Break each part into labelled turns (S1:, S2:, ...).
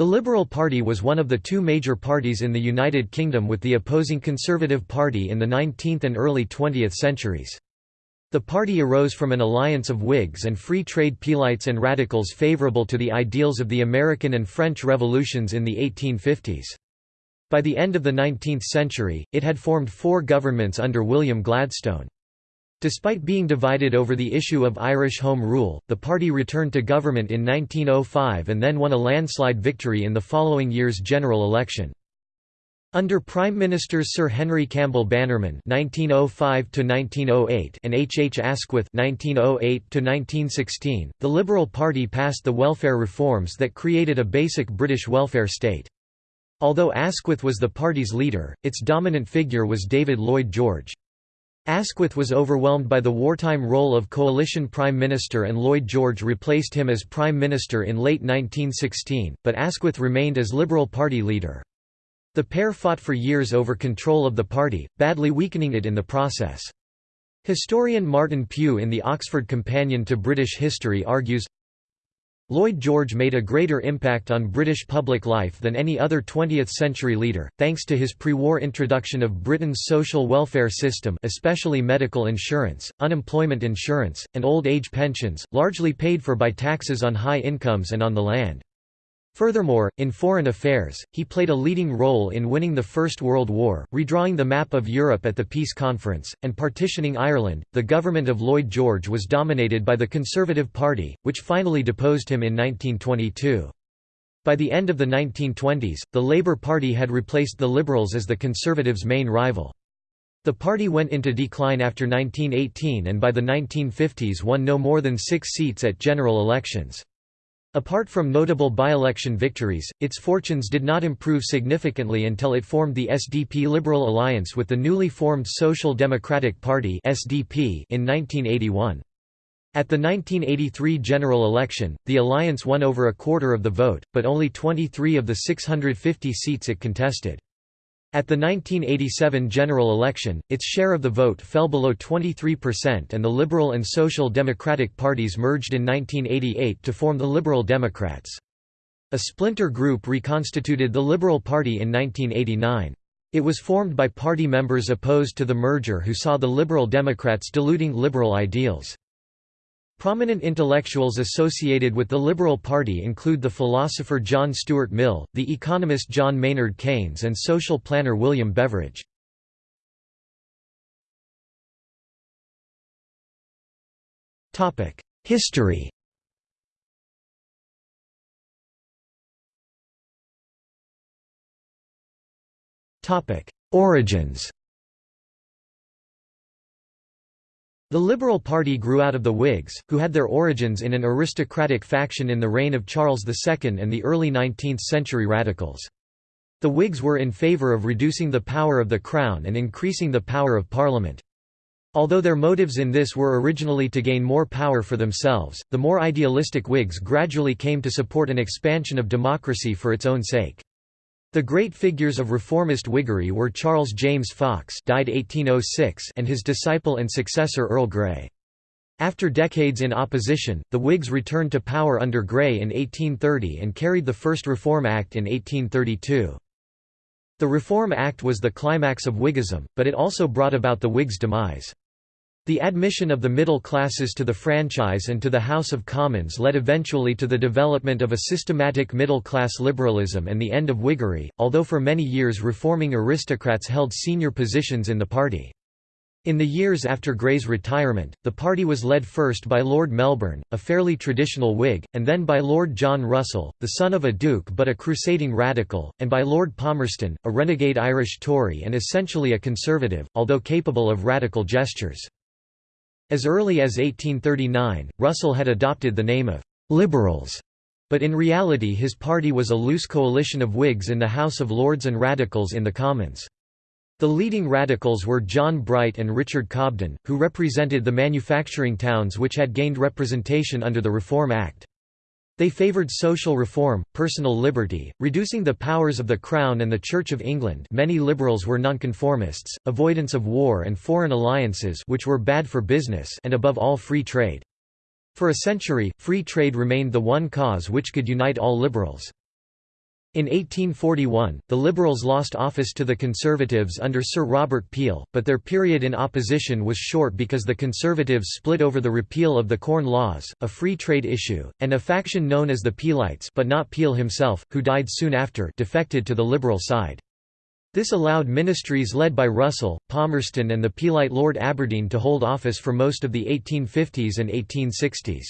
S1: The Liberal Party was one of the two major parties in the United Kingdom with the opposing Conservative Party in the 19th and early 20th centuries. The party arose from an alliance of Whigs and free trade Peelites and radicals favourable to the ideals of the American and French revolutions in the 1850s. By the end of the 19th century, it had formed four governments under William Gladstone. Despite being divided over the issue of Irish Home Rule, the party returned to government in 1905 and then won a landslide victory in the following year's general election. Under Prime Ministers Sir Henry Campbell Bannerman (1905–1908) and H. H. Asquith (1908–1916), the Liberal Party passed the welfare reforms that created a basic British welfare state. Although Asquith was the party's leader, its dominant figure was David Lloyd George. Asquith was overwhelmed by the wartime role of coalition prime minister and Lloyd George replaced him as prime minister in late 1916, but Asquith remained as Liberal Party leader. The pair fought for years over control of the party, badly weakening it in the process. Historian Martin Pugh in the Oxford Companion to British History argues, Lloyd George made a greater impact on British public life than any other 20th-century leader, thanks to his pre-war introduction of Britain's social welfare system especially medical insurance, unemployment insurance, and old age pensions, largely paid for by taxes on high incomes and on the land. Furthermore, in foreign affairs, he played a leading role in winning the First World War, redrawing the map of Europe at the Peace Conference, and partitioning Ireland. The government of Lloyd George was dominated by the Conservative Party, which finally deposed him in 1922. By the end of the 1920s, the Labour Party had replaced the Liberals as the Conservatives' main rival. The party went into decline after 1918 and by the 1950s won no more than six seats at general elections. Apart from notable by-election victories, its fortunes did not improve significantly until it formed the SDP Liberal Alliance with the newly formed Social Democratic Party (SDP) in 1981. At the 1983 general election, the alliance won over a quarter of the vote, but only 23 of the 650 seats it contested. At the 1987 general election, its share of the vote fell below 23% and the Liberal and Social Democratic parties merged in 1988 to form the Liberal Democrats. A splinter group reconstituted the Liberal Party in 1989. It was formed by party members opposed to the merger who saw the Liberal Democrats diluting liberal ideals. Prominent intellectuals associated with the Liberal Party include the philosopher
S2: John Stuart Mill, the economist John Maynard Keynes and social planner William Beveridge. History Origins The Liberal Party
S1: grew out of the Whigs, who had their origins in an aristocratic faction in the reign of Charles II and the early 19th-century radicals. The Whigs were in favour of reducing the power of the Crown and increasing the power of Parliament. Although their motives in this were originally to gain more power for themselves, the more idealistic Whigs gradually came to support an expansion of democracy for its own sake. The great figures of reformist Whiggery were Charles James Fox died 1806 and his disciple and successor Earl Grey. After decades in opposition, the Whigs returned to power under Grey in 1830 and carried the first Reform Act in 1832. The Reform Act was the climax of Whiggism, but it also brought about the Whigs' demise. The admission of the middle classes to the franchise and to the House of Commons led eventually to the development of a systematic middle-class liberalism and the end of Whiggery, although for many years reforming aristocrats held senior positions in the party. In the years after Grey's retirement, the party was led first by Lord Melbourne, a fairly traditional Whig, and then by Lord John Russell, the son of a duke but a crusading radical, and by Lord Palmerston, a renegade Irish Tory and essentially a conservative, although capable of radical gestures. As early as 1839, Russell had adopted the name of «liberals», but in reality his party was a loose coalition of Whigs in the House of Lords and radicals in the Commons. The leading radicals were John Bright and Richard Cobden, who represented the manufacturing towns which had gained representation under the Reform Act. They favoured social reform, personal liberty, reducing the powers of the Crown and the Church of England many liberals were nonconformists, avoidance of war and foreign alliances which were bad for business and above all free trade. For a century, free trade remained the one cause which could unite all liberals. In 1841, the Liberals lost office to the Conservatives under Sir Robert Peel, but their period in opposition was short because the Conservatives split over the repeal of the Corn Laws, a free trade issue, and a faction known as the Peelites but not Peel himself, who died soon after defected to the Liberal side. This allowed ministries led by Russell, Palmerston and the Peelite Lord Aberdeen to hold office for most of the 1850s and 1860s.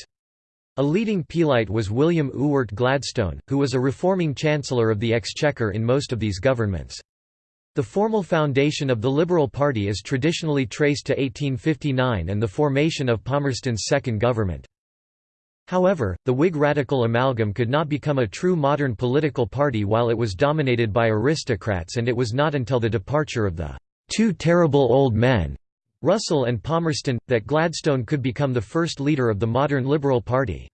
S1: A leading Peelite was William Ewart Gladstone, who was a reforming Chancellor of the Exchequer in most of these governments. The formal foundation of the Liberal Party is traditionally traced to 1859 and the formation of Palmerston's second government. However, the Whig radical amalgam could not become a true modern political party while it was dominated by aristocrats and it was not until the departure of the two terrible old men Russell and Palmerston, that Gladstone could become the first leader of the modern Liberal Party.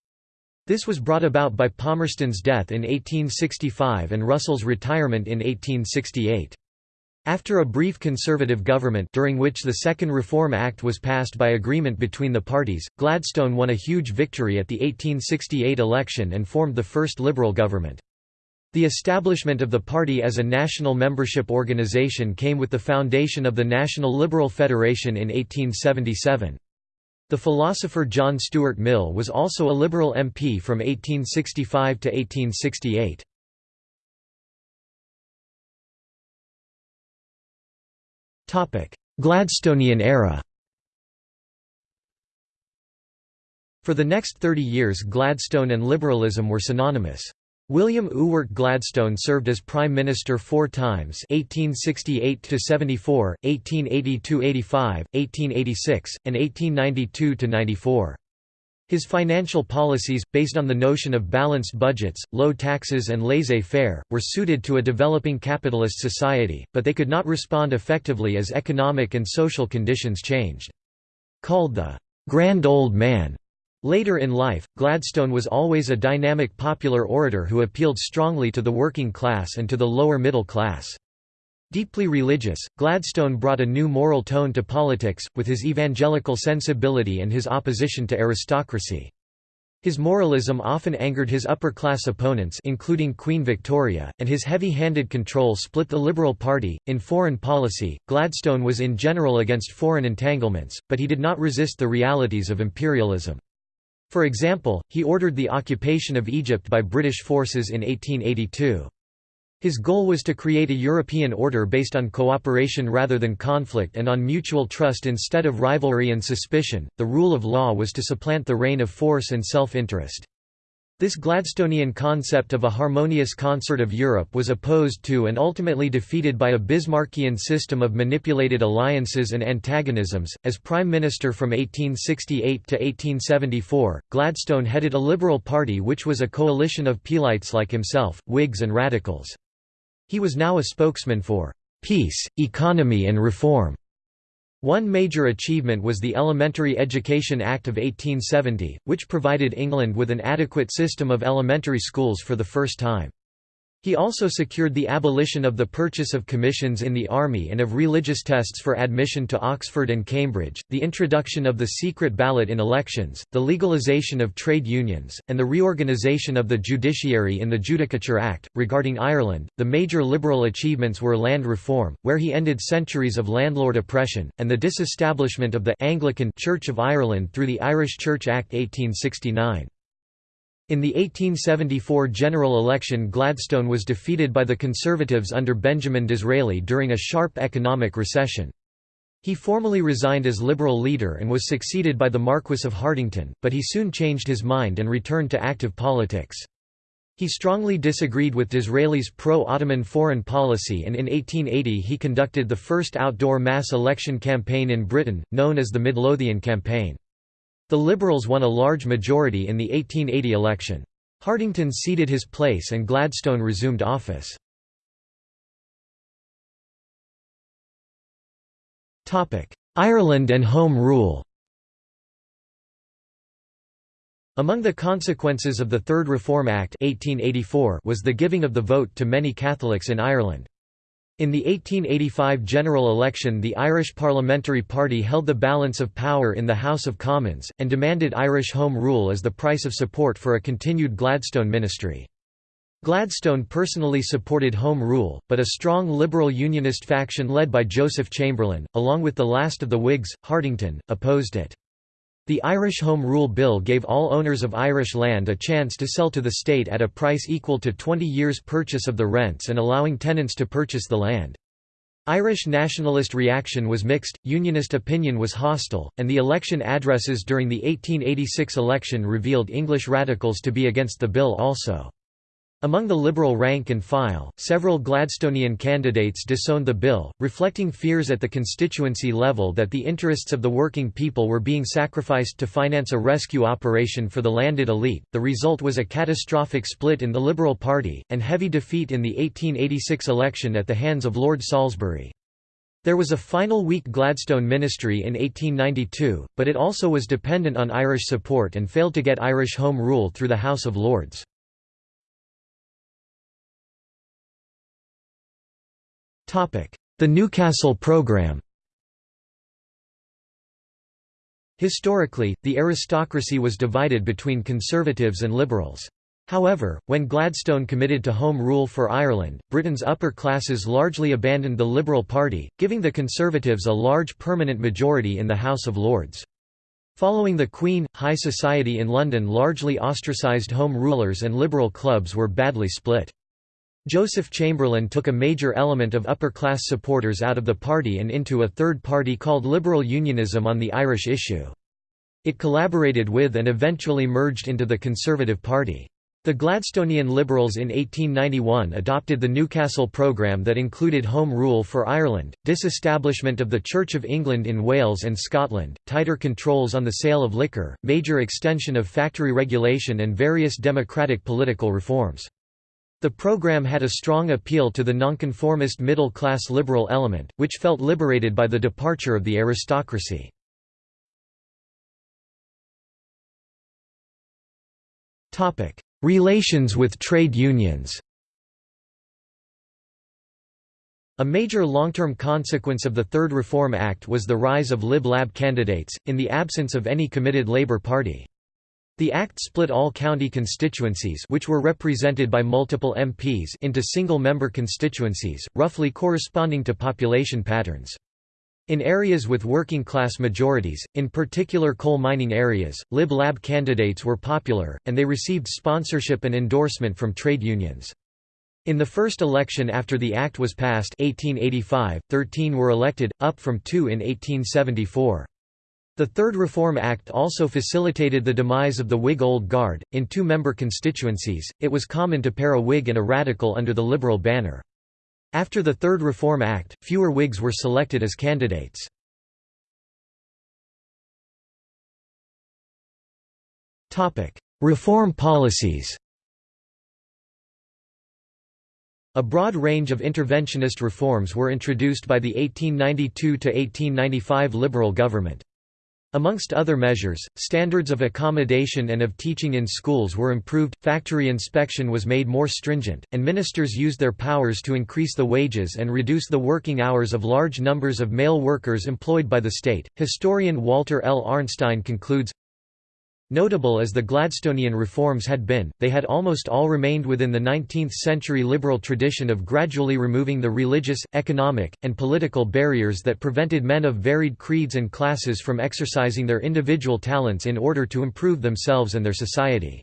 S1: This was brought about by Palmerston's death in 1865 and Russell's retirement in 1868. After a brief Conservative government during which the Second Reform Act was passed by agreement between the parties, Gladstone won a huge victory at the 1868 election and formed the first Liberal government. The establishment of the party as a national membership organization came with the foundation of the National Liberal Federation in 1877. The philosopher
S2: John Stuart Mill was also a Liberal MP from 1865 to 1868. Gladstonian era For the next 30 years Gladstone and liberalism were synonymous.
S1: William Ewart Gladstone served as Prime Minister four times 1868–74, 1882–85, 1886, and 1892–94. His financial policies, based on the notion of balanced budgets, low taxes and laissez-faire, were suited to a developing capitalist society, but they could not respond effectively as economic and social conditions changed. Called the "'Grand Old Man' Later in life, Gladstone was always a dynamic popular orator who appealed strongly to the working class and to the lower middle class. Deeply religious, Gladstone brought a new moral tone to politics, with his evangelical sensibility and his opposition to aristocracy. His moralism often angered his upper-class opponents including Queen Victoria, and his heavy-handed control split the Liberal Party. In foreign policy, Gladstone was in general against foreign entanglements, but he did not resist the realities of imperialism. For example, he ordered the occupation of Egypt by British forces in 1882. His goal was to create a European order based on cooperation rather than conflict and on mutual trust instead of rivalry and suspicion. The rule of law was to supplant the reign of force and self interest. This Gladstonian concept of a harmonious concert of Europe was opposed to and ultimately defeated by a Bismarckian system of manipulated alliances and antagonisms. As Prime Minister from 1868 to 1874, Gladstone headed a Liberal Party which was a coalition of Peelites like himself, Whigs, and Radicals. He was now a spokesman for peace, economy, and reform. One major achievement was the Elementary Education Act of 1870, which provided England with an adequate system of elementary schools for the first time. He also secured the abolition of the purchase of commissions in the army and of religious tests for admission to Oxford and Cambridge, the introduction of the secret ballot in elections, the legalization of trade unions, and the reorganisation of the judiciary in the Judicature Act. Regarding Ireland, the major liberal achievements were land reform, where he ended centuries of landlord oppression, and the disestablishment of the Anglican Church of Ireland through the Irish Church Act 1869. In the 1874 general election Gladstone was defeated by the Conservatives under Benjamin Disraeli during a sharp economic recession. He formally resigned as Liberal leader and was succeeded by the Marquess of Hartington, but he soon changed his mind and returned to active politics. He strongly disagreed with Disraeli's pro-Ottoman foreign policy and in 1880 he conducted the first outdoor mass election campaign in Britain, known as the Midlothian Campaign. The
S2: Liberals won a large majority in the 1880 election. Hartington ceded his place and Gladstone resumed office. Ireland and Home Rule Among the consequences of the Third Reform Act 1884
S1: was the giving of the vote to many Catholics in Ireland. In the 1885 general election the Irish Parliamentary Party held the balance of power in the House of Commons, and demanded Irish Home Rule as the price of support for a continued Gladstone ministry. Gladstone personally supported Home Rule, but a strong liberal unionist faction led by Joseph Chamberlain, along with the last of the Whigs, Hartington, opposed it. The Irish Home Rule Bill gave all owners of Irish land a chance to sell to the state at a price equal to 20 years' purchase of the rents and allowing tenants to purchase the land. Irish nationalist reaction was mixed, unionist opinion was hostile, and the election addresses during the 1886 election revealed English radicals to be against the bill also. Among the Liberal rank and file, several Gladstonian candidates disowned the bill, reflecting fears at the constituency level that the interests of the working people were being sacrificed to finance a rescue operation for the landed elite. The result was a catastrophic split in the Liberal Party, and heavy defeat in the 1886 election at the hands of Lord Salisbury. There was a final weak Gladstone ministry in 1892, but it also was dependent on Irish
S2: support and failed to get Irish Home Rule through the House of Lords. The Newcastle Programme Historically, the
S1: aristocracy was divided between conservatives and liberals. However, when Gladstone committed to Home Rule for Ireland, Britain's upper classes largely abandoned the Liberal Party, giving the Conservatives a large permanent majority in the House of Lords. Following the Queen, high society in London largely ostracised Home Rulers and Liberal clubs were badly split. Joseph Chamberlain took a major element of upper-class supporters out of the party and into a third party called Liberal Unionism on the Irish issue. It collaborated with and eventually merged into the Conservative Party. The Gladstonian Liberals in 1891 adopted the Newcastle programme that included Home Rule for Ireland, disestablishment of the Church of England in Wales and Scotland, tighter controls on the sale of liquor, major extension of factory regulation and various democratic political reforms. The program had a strong appeal to the nonconformist middle-class liberal element, which felt
S2: liberated by the departure of the aristocracy. Relations with trade unions A major long-term consequence
S1: of the Third Reform Act was the rise of Lib Lab candidates, in the absence of any committed Labour Party. The act split all county constituencies which were represented by multiple MPs into single-member constituencies, roughly corresponding to population patterns. In areas with working-class majorities, in particular coal mining areas, Lib-Lab candidates were popular, and they received sponsorship and endorsement from trade unions. In the first election after the Act was passed 1885, 13 were elected, up from two in 1874. The Third Reform Act also facilitated the demise of the Whig Old Guard. In two member constituencies, it was common to pair a Whig
S2: and a Radical under the Liberal banner. After the Third Reform Act, fewer Whigs were selected as candidates. Reform policies A broad range of interventionist reforms were introduced by the
S1: 1892–1895 Liberal government. Amongst other measures, standards of accommodation and of teaching in schools were improved, factory inspection was made more stringent, and ministers used their powers to increase the wages and reduce the working hours of large numbers of male workers employed by the state. Historian Walter L. Arnstein concludes Notable as the Gladstonian reforms had been, they had almost all remained within the 19th-century liberal tradition of gradually removing the religious, economic, and political barriers that prevented men of varied creeds and classes from exercising their individual talents in order to improve themselves and their society.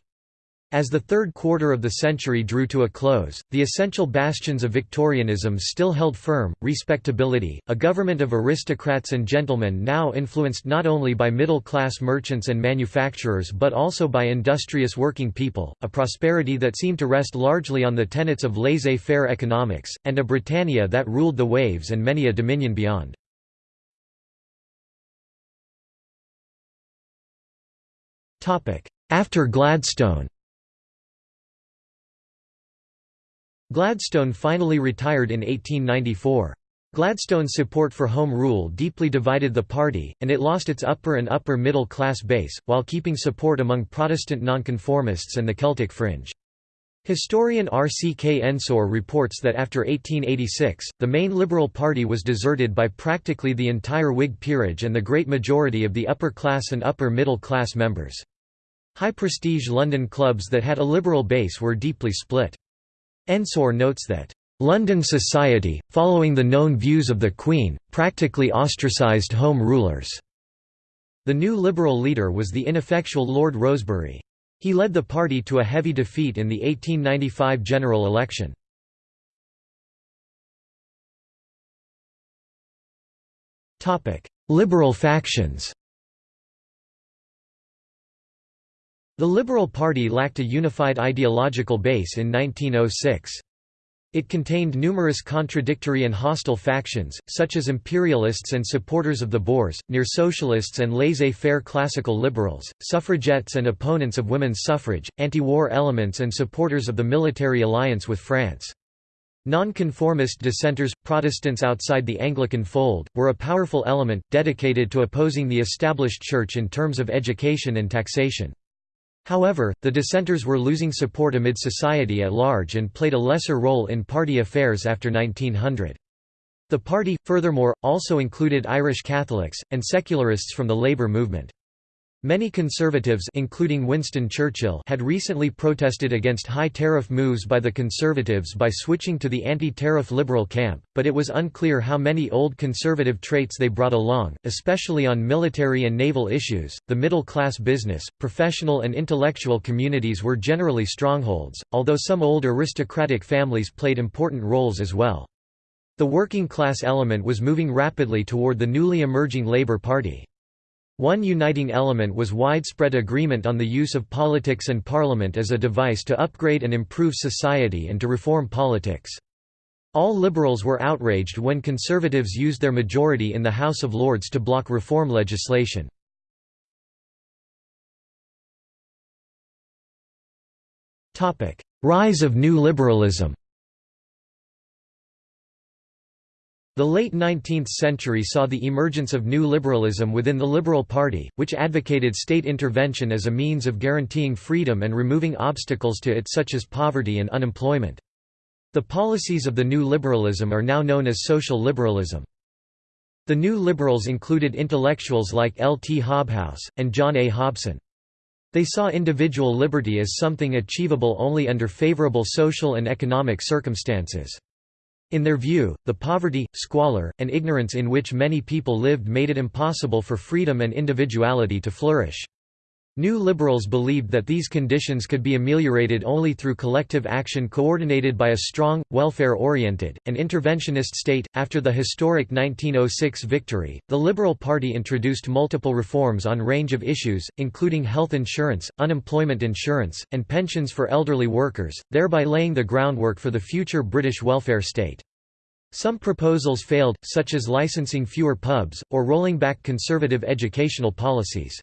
S1: As the third quarter of the century drew to a close, the essential bastions of Victorianism still held firm, respectability, a government of aristocrats and gentlemen now influenced not only by middle-class merchants and manufacturers but also by industrious working people, a prosperity that seemed to rest largely on the
S2: tenets of laissez-faire economics, and a Britannia that ruled the waves and many a dominion beyond. After Gladstone Gladstone finally retired in 1894. Gladstone's support for
S1: Home Rule deeply divided the party, and it lost its upper and upper middle class base, while keeping support among Protestant nonconformists and the Celtic fringe. Historian R. C. K. Ensor reports that after 1886, the main Liberal Party was deserted by practically the entire Whig peerage and the great majority of the upper class and upper middle class members. High-prestige London clubs that had a Liberal base were deeply split. Ensor notes that, "...London society, following the known views of the Queen, practically ostracised Home Rulers." The new Liberal leader was the ineffectual
S2: Lord Rosebery. He led the party to a heavy defeat in the 1895 general election. Liberal factions The Liberal Party lacked a unified ideological base in 1906.
S1: It contained numerous contradictory and hostile factions, such as imperialists and supporters of the Boers, near socialists and laissez-faire classical liberals, suffragettes and opponents of women's suffrage, anti-war elements and supporters of the military alliance with France. Nonconformist dissenters, Protestants outside the Anglican fold, were a powerful element, dedicated to opposing the established church in terms of education and taxation. However, the dissenters were losing support amid society at large and played a lesser role in party affairs after 1900. The party, furthermore, also included Irish Catholics, and secularists from the labour movement. Many conservatives including Winston Churchill had recently protested against high tariff moves by the conservatives by switching to the anti-tariff liberal camp, but it was unclear how many old conservative traits they brought along, especially on military and naval issues. The middle-class business, professional and intellectual communities were generally strongholds, although some old aristocratic families played important roles as well. The working class element was moving rapidly toward the newly emerging Labour Party. One uniting element was widespread agreement on the use of politics and parliament as a device to upgrade and improve society and to reform politics. All liberals were outraged when conservatives used their majority
S2: in the House of Lords to block reform legislation. Rise of New Liberalism The late 19th century
S1: saw the emergence of new liberalism within the Liberal Party, which advocated state intervention as a means of guaranteeing freedom and removing obstacles to it such as poverty and unemployment. The policies of the new liberalism are now known as social liberalism. The new liberals included intellectuals like L. T. Hobhouse, and John A. Hobson. They saw individual liberty as something achievable only under favorable social and economic circumstances. In their view, the poverty, squalor, and ignorance in which many people lived made it impossible for freedom and individuality to flourish. New liberals believed that these conditions could be ameliorated only through collective action coordinated by a strong, welfare oriented, and interventionist state. After the historic 1906 victory, the Liberal Party introduced multiple reforms on range of issues, including health insurance, unemployment insurance, and pensions for elderly workers, thereby laying the groundwork for the future British welfare state. Some proposals failed, such as licensing fewer pubs, or rolling back conservative educational policies.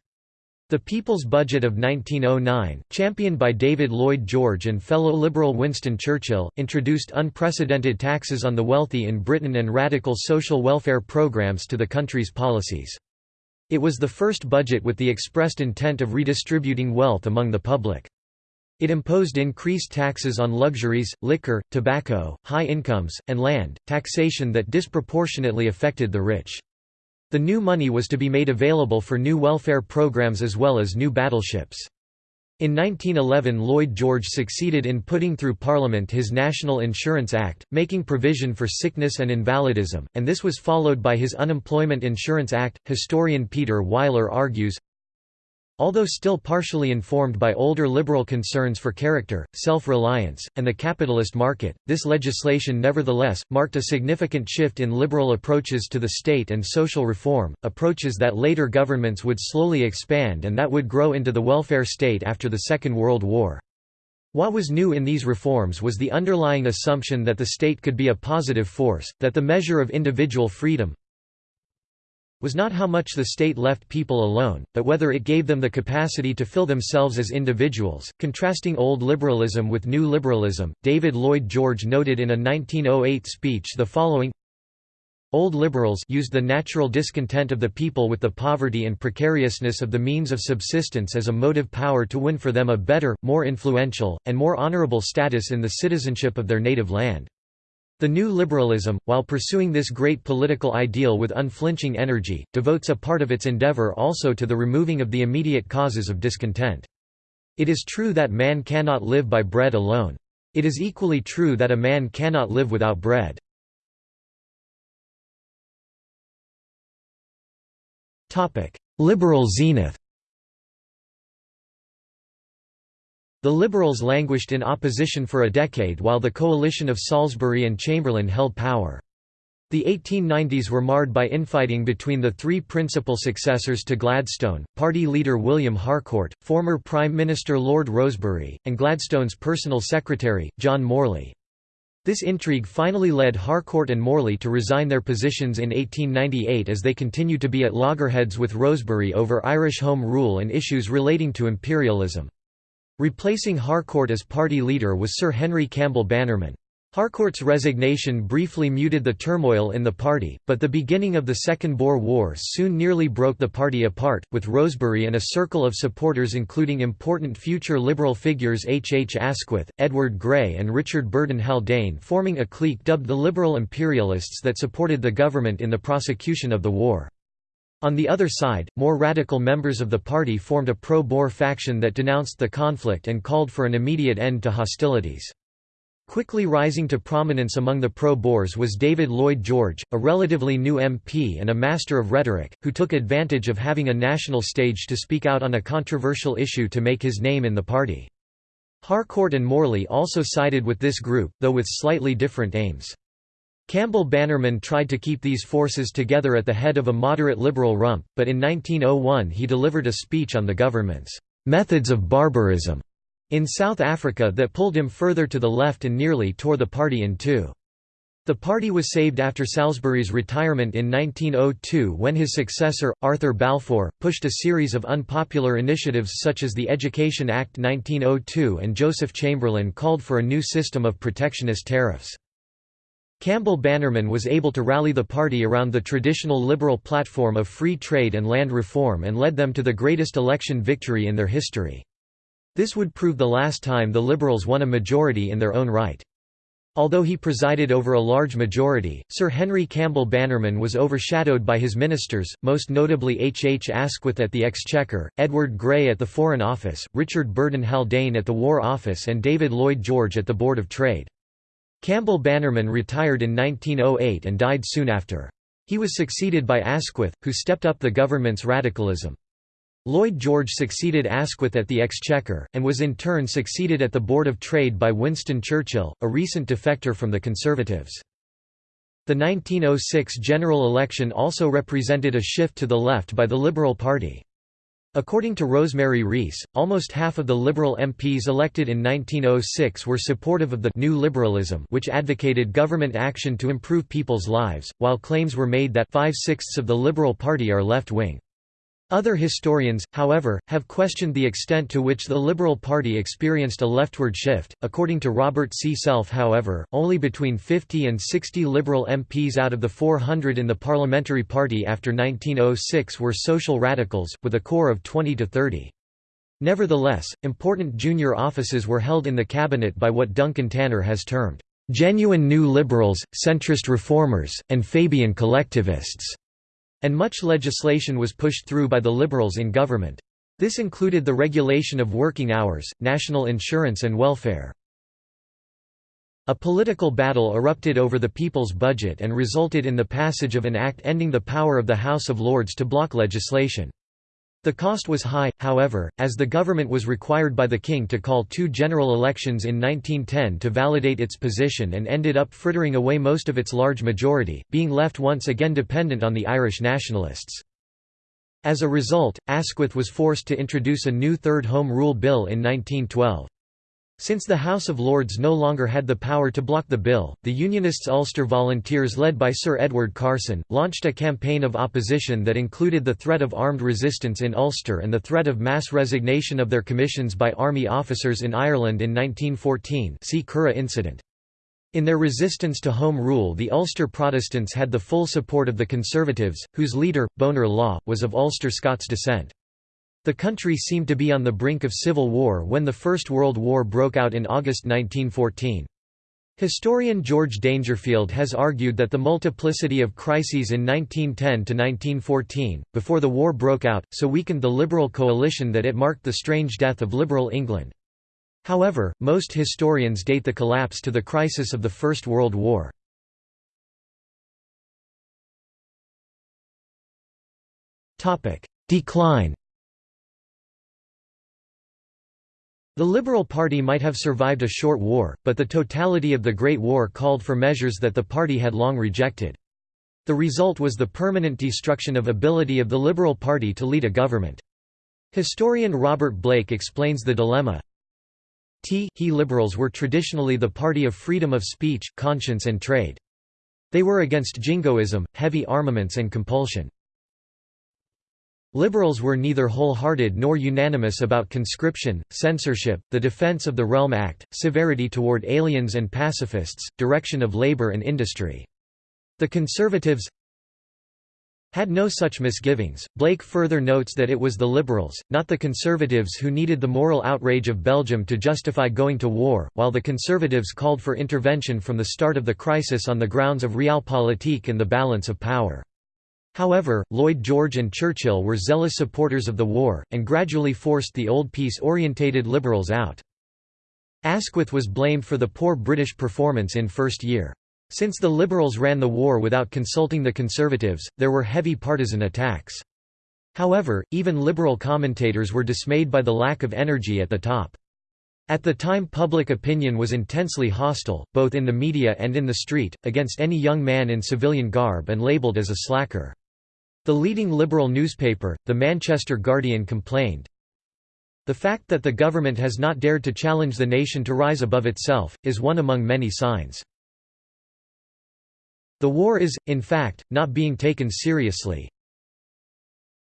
S1: The People's Budget of 1909, championed by David Lloyd George and fellow Liberal Winston Churchill, introduced unprecedented taxes on the wealthy in Britain and radical social welfare programs to the country's policies. It was the first budget with the expressed intent of redistributing wealth among the public. It imposed increased taxes on luxuries, liquor, tobacco, high incomes, and land, taxation that disproportionately affected the rich. The new money was to be made available for new welfare programs as well as new battleships. In 1911 Lloyd George succeeded in putting through Parliament his National Insurance Act, making provision for sickness and invalidism, and this was followed by his Unemployment Insurance Act. Historian Peter Weiler argues, Although still partially informed by older liberal concerns for character, self-reliance, and the capitalist market, this legislation nevertheless, marked a significant shift in liberal approaches to the state and social reform, approaches that later governments would slowly expand and that would grow into the welfare state after the Second World War. What was new in these reforms was the underlying assumption that the state could be a positive force, that the measure of individual freedom, was not how much the state left people alone, but whether it gave them the capacity to fill themselves as individuals. Contrasting old liberalism with new liberalism, David Lloyd George noted in a 1908 speech the following Old liberals used the natural discontent of the people with the poverty and precariousness of the means of subsistence as a motive power to win for them a better, more influential, and more honorable status in the citizenship of their native land. The New Liberalism, while pursuing this great political ideal with unflinching energy, devotes a part of its endeavor also to the removing of the immediate causes of
S2: discontent. It is true that man cannot live by bread alone. It is equally true that a man cannot live without bread. Liberal zenith The Liberals languished in opposition for a decade while the
S1: coalition of Salisbury and Chamberlain held power. The 1890s were marred by infighting between the three principal successors to Gladstone, party leader William Harcourt, former Prime Minister Lord Rosebery, and Gladstone's personal secretary, John Morley. This intrigue finally led Harcourt and Morley to resign their positions in 1898 as they continued to be at loggerheads with Rosebery over Irish Home Rule and issues relating to imperialism. Replacing Harcourt as party leader was Sir Henry Campbell Bannerman. Harcourt's resignation briefly muted the turmoil in the party, but the beginning of the Second Boer War soon nearly broke the party apart, with Rosebery and a circle of supporters including important future liberal figures H. H. Asquith, Edward Grey and Richard Burdon Haldane forming a clique dubbed the Liberal Imperialists that supported the government in the prosecution of the war. On the other side, more radical members of the party formed a pro-Boer faction that denounced the conflict and called for an immediate end to hostilities. Quickly rising to prominence among the pro-Boers was David Lloyd George, a relatively new MP and a master of rhetoric, who took advantage of having a national stage to speak out on a controversial issue to make his name in the party. Harcourt and Morley also sided with this group, though with slightly different aims. Campbell Bannerman tried to keep these forces together at the head of a moderate liberal rump, but in 1901 he delivered a speech on the government's methods of barbarism in South Africa that pulled him further to the left and nearly tore the party in two. The party was saved after Salisbury's retirement in 1902 when his successor, Arthur Balfour, pushed a series of unpopular initiatives such as the Education Act 1902 and Joseph Chamberlain called for a new system of protectionist tariffs. Campbell Bannerman was able to rally the party around the traditional liberal platform of free trade and land reform and led them to the greatest election victory in their history. This would prove the last time the Liberals won a majority in their own right. Although he presided over a large majority, Sir Henry Campbell Bannerman was overshadowed by his ministers, most notably H. H. Asquith at the Exchequer, Edward Grey at the Foreign Office, Richard Burdon Haldane at the War Office and David Lloyd George at the Board of Trade. Campbell Bannerman retired in 1908 and died soon after. He was succeeded by Asquith, who stepped up the government's radicalism. Lloyd George succeeded Asquith at the Exchequer, and was in turn succeeded at the Board of Trade by Winston Churchill, a recent defector from the Conservatives. The 1906 general election also represented a shift to the left by the Liberal Party. According to Rosemary Rees, almost half of the Liberal MPs elected in 1906 were supportive of the New Liberalism which advocated government action to improve people's lives, while claims were made that five-sixths of the Liberal Party are left-wing. Other historians, however, have questioned the extent to which the Liberal Party experienced a leftward shift. According to Robert C. Self, however, only between 50 and 60 Liberal MPs out of the 400 in the Parliamentary Party after 1906 were social radicals, with a core of 20 to 30. Nevertheless, important junior offices were held in the cabinet by what Duncan Tanner has termed genuine new liberals, centrist reformers, and Fabian collectivists. And much legislation was pushed through by the Liberals in government. This included the regulation of working hours, national insurance and welfare. A political battle erupted over the people's budget and resulted in the passage of an act ending the power of the House of Lords to block legislation. The cost was high, however, as the government was required by the king to call two general elections in 1910 to validate its position and ended up frittering away most of its large majority, being left once again dependent on the Irish nationalists. As a result, Asquith was forced to introduce a new Third Home Rule Bill in 1912. Since the House of Lords no longer had the power to block the bill, the Unionists Ulster Volunteers led by Sir Edward Carson, launched a campaign of opposition that included the threat of armed resistance in Ulster and the threat of mass resignation of their commissions by army officers in Ireland in 1914 see Curragh incident. In their resistance to Home Rule the Ulster Protestants had the full support of the Conservatives, whose leader, Bonar Law, was of Ulster Scots descent. The country seemed to be on the brink of civil war when the First World War broke out in August 1914. Historian George Dangerfield has argued that the multiplicity of crises in 1910–1914, before the war broke out, so weakened the liberal coalition that it marked the strange
S2: death of liberal England. However, most historians date the collapse to the crisis of the First World War. Decline The Liberal Party might have survived a short war, but the totality of the
S1: Great War called for measures that the party had long rejected. The result was the permanent destruction of ability of the Liberal Party to lead a government. Historian Robert Blake explains the dilemma. T he liberals were traditionally the party of freedom of speech, conscience and trade. They were against jingoism, heavy armaments and compulsion. Liberals were neither wholehearted nor unanimous about conscription, censorship, the Defense of the Realm Act, severity toward aliens and pacifists, direction of labor and industry. The Conservatives had no such misgivings. Blake further notes that it was the Liberals, not the Conservatives, who needed the moral outrage of Belgium to justify going to war, while the Conservatives called for intervention from the start of the crisis on the grounds of realpolitik and the balance of power. However, Lloyd George and Churchill were zealous supporters of the war, and gradually forced the old peace-orientated liberals out. Asquith was blamed for the poor British performance in first year. Since the Liberals ran the war without consulting the Conservatives, there were heavy partisan attacks. However, even Liberal commentators were dismayed by the lack of energy at the top. At the time public opinion was intensely hostile, both in the media and in the street, against any young man in civilian garb and labelled as a slacker. The leading liberal newspaper, the Manchester Guardian complained, The fact that the government has not dared to challenge the nation to rise above itself, is one among many signs. The war is, in fact, not being taken seriously.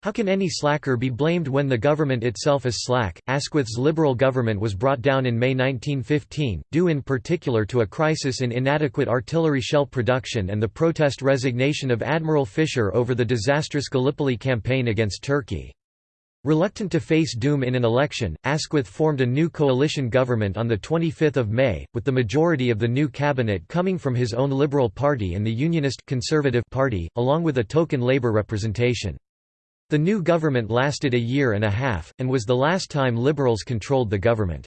S1: How can any slacker be blamed when the government itself is slack? Asquith's Liberal government was brought down in May 1915, due in particular to a crisis in inadequate artillery shell production and the protest resignation of Admiral Fisher over the disastrous Gallipoli campaign against Turkey. Reluctant to face doom in an election, Asquith formed a new coalition government on 25 May, with the majority of the new cabinet coming from his own Liberal Party and the Unionist Conservative Party, along with a token Labour representation. The new government lasted a year and a half, and was the last time liberals controlled the government.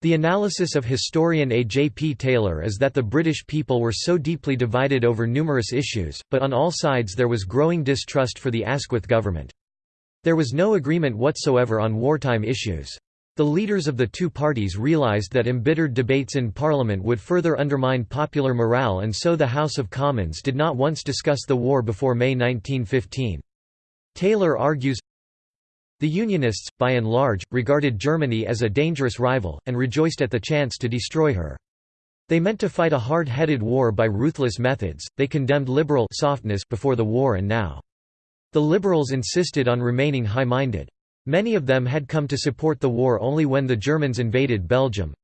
S1: The analysis of historian A. J. P. Taylor is that the British people were so deeply divided over numerous issues, but on all sides there was growing distrust for the Asquith government. There was no agreement whatsoever on wartime issues. The leaders of the two parties realised that embittered debates in Parliament would further undermine popular morale and so the House of Commons did not once discuss the war before May 1915. Taylor argues, the Unionists, by and large, regarded Germany as a dangerous rival, and rejoiced at the chance to destroy her. They meant to fight a hard-headed war by ruthless methods, they condemned liberal softness before the war and now. The liberals insisted on remaining high-minded. Many of them had come to support the war only when the Germans invaded Belgium,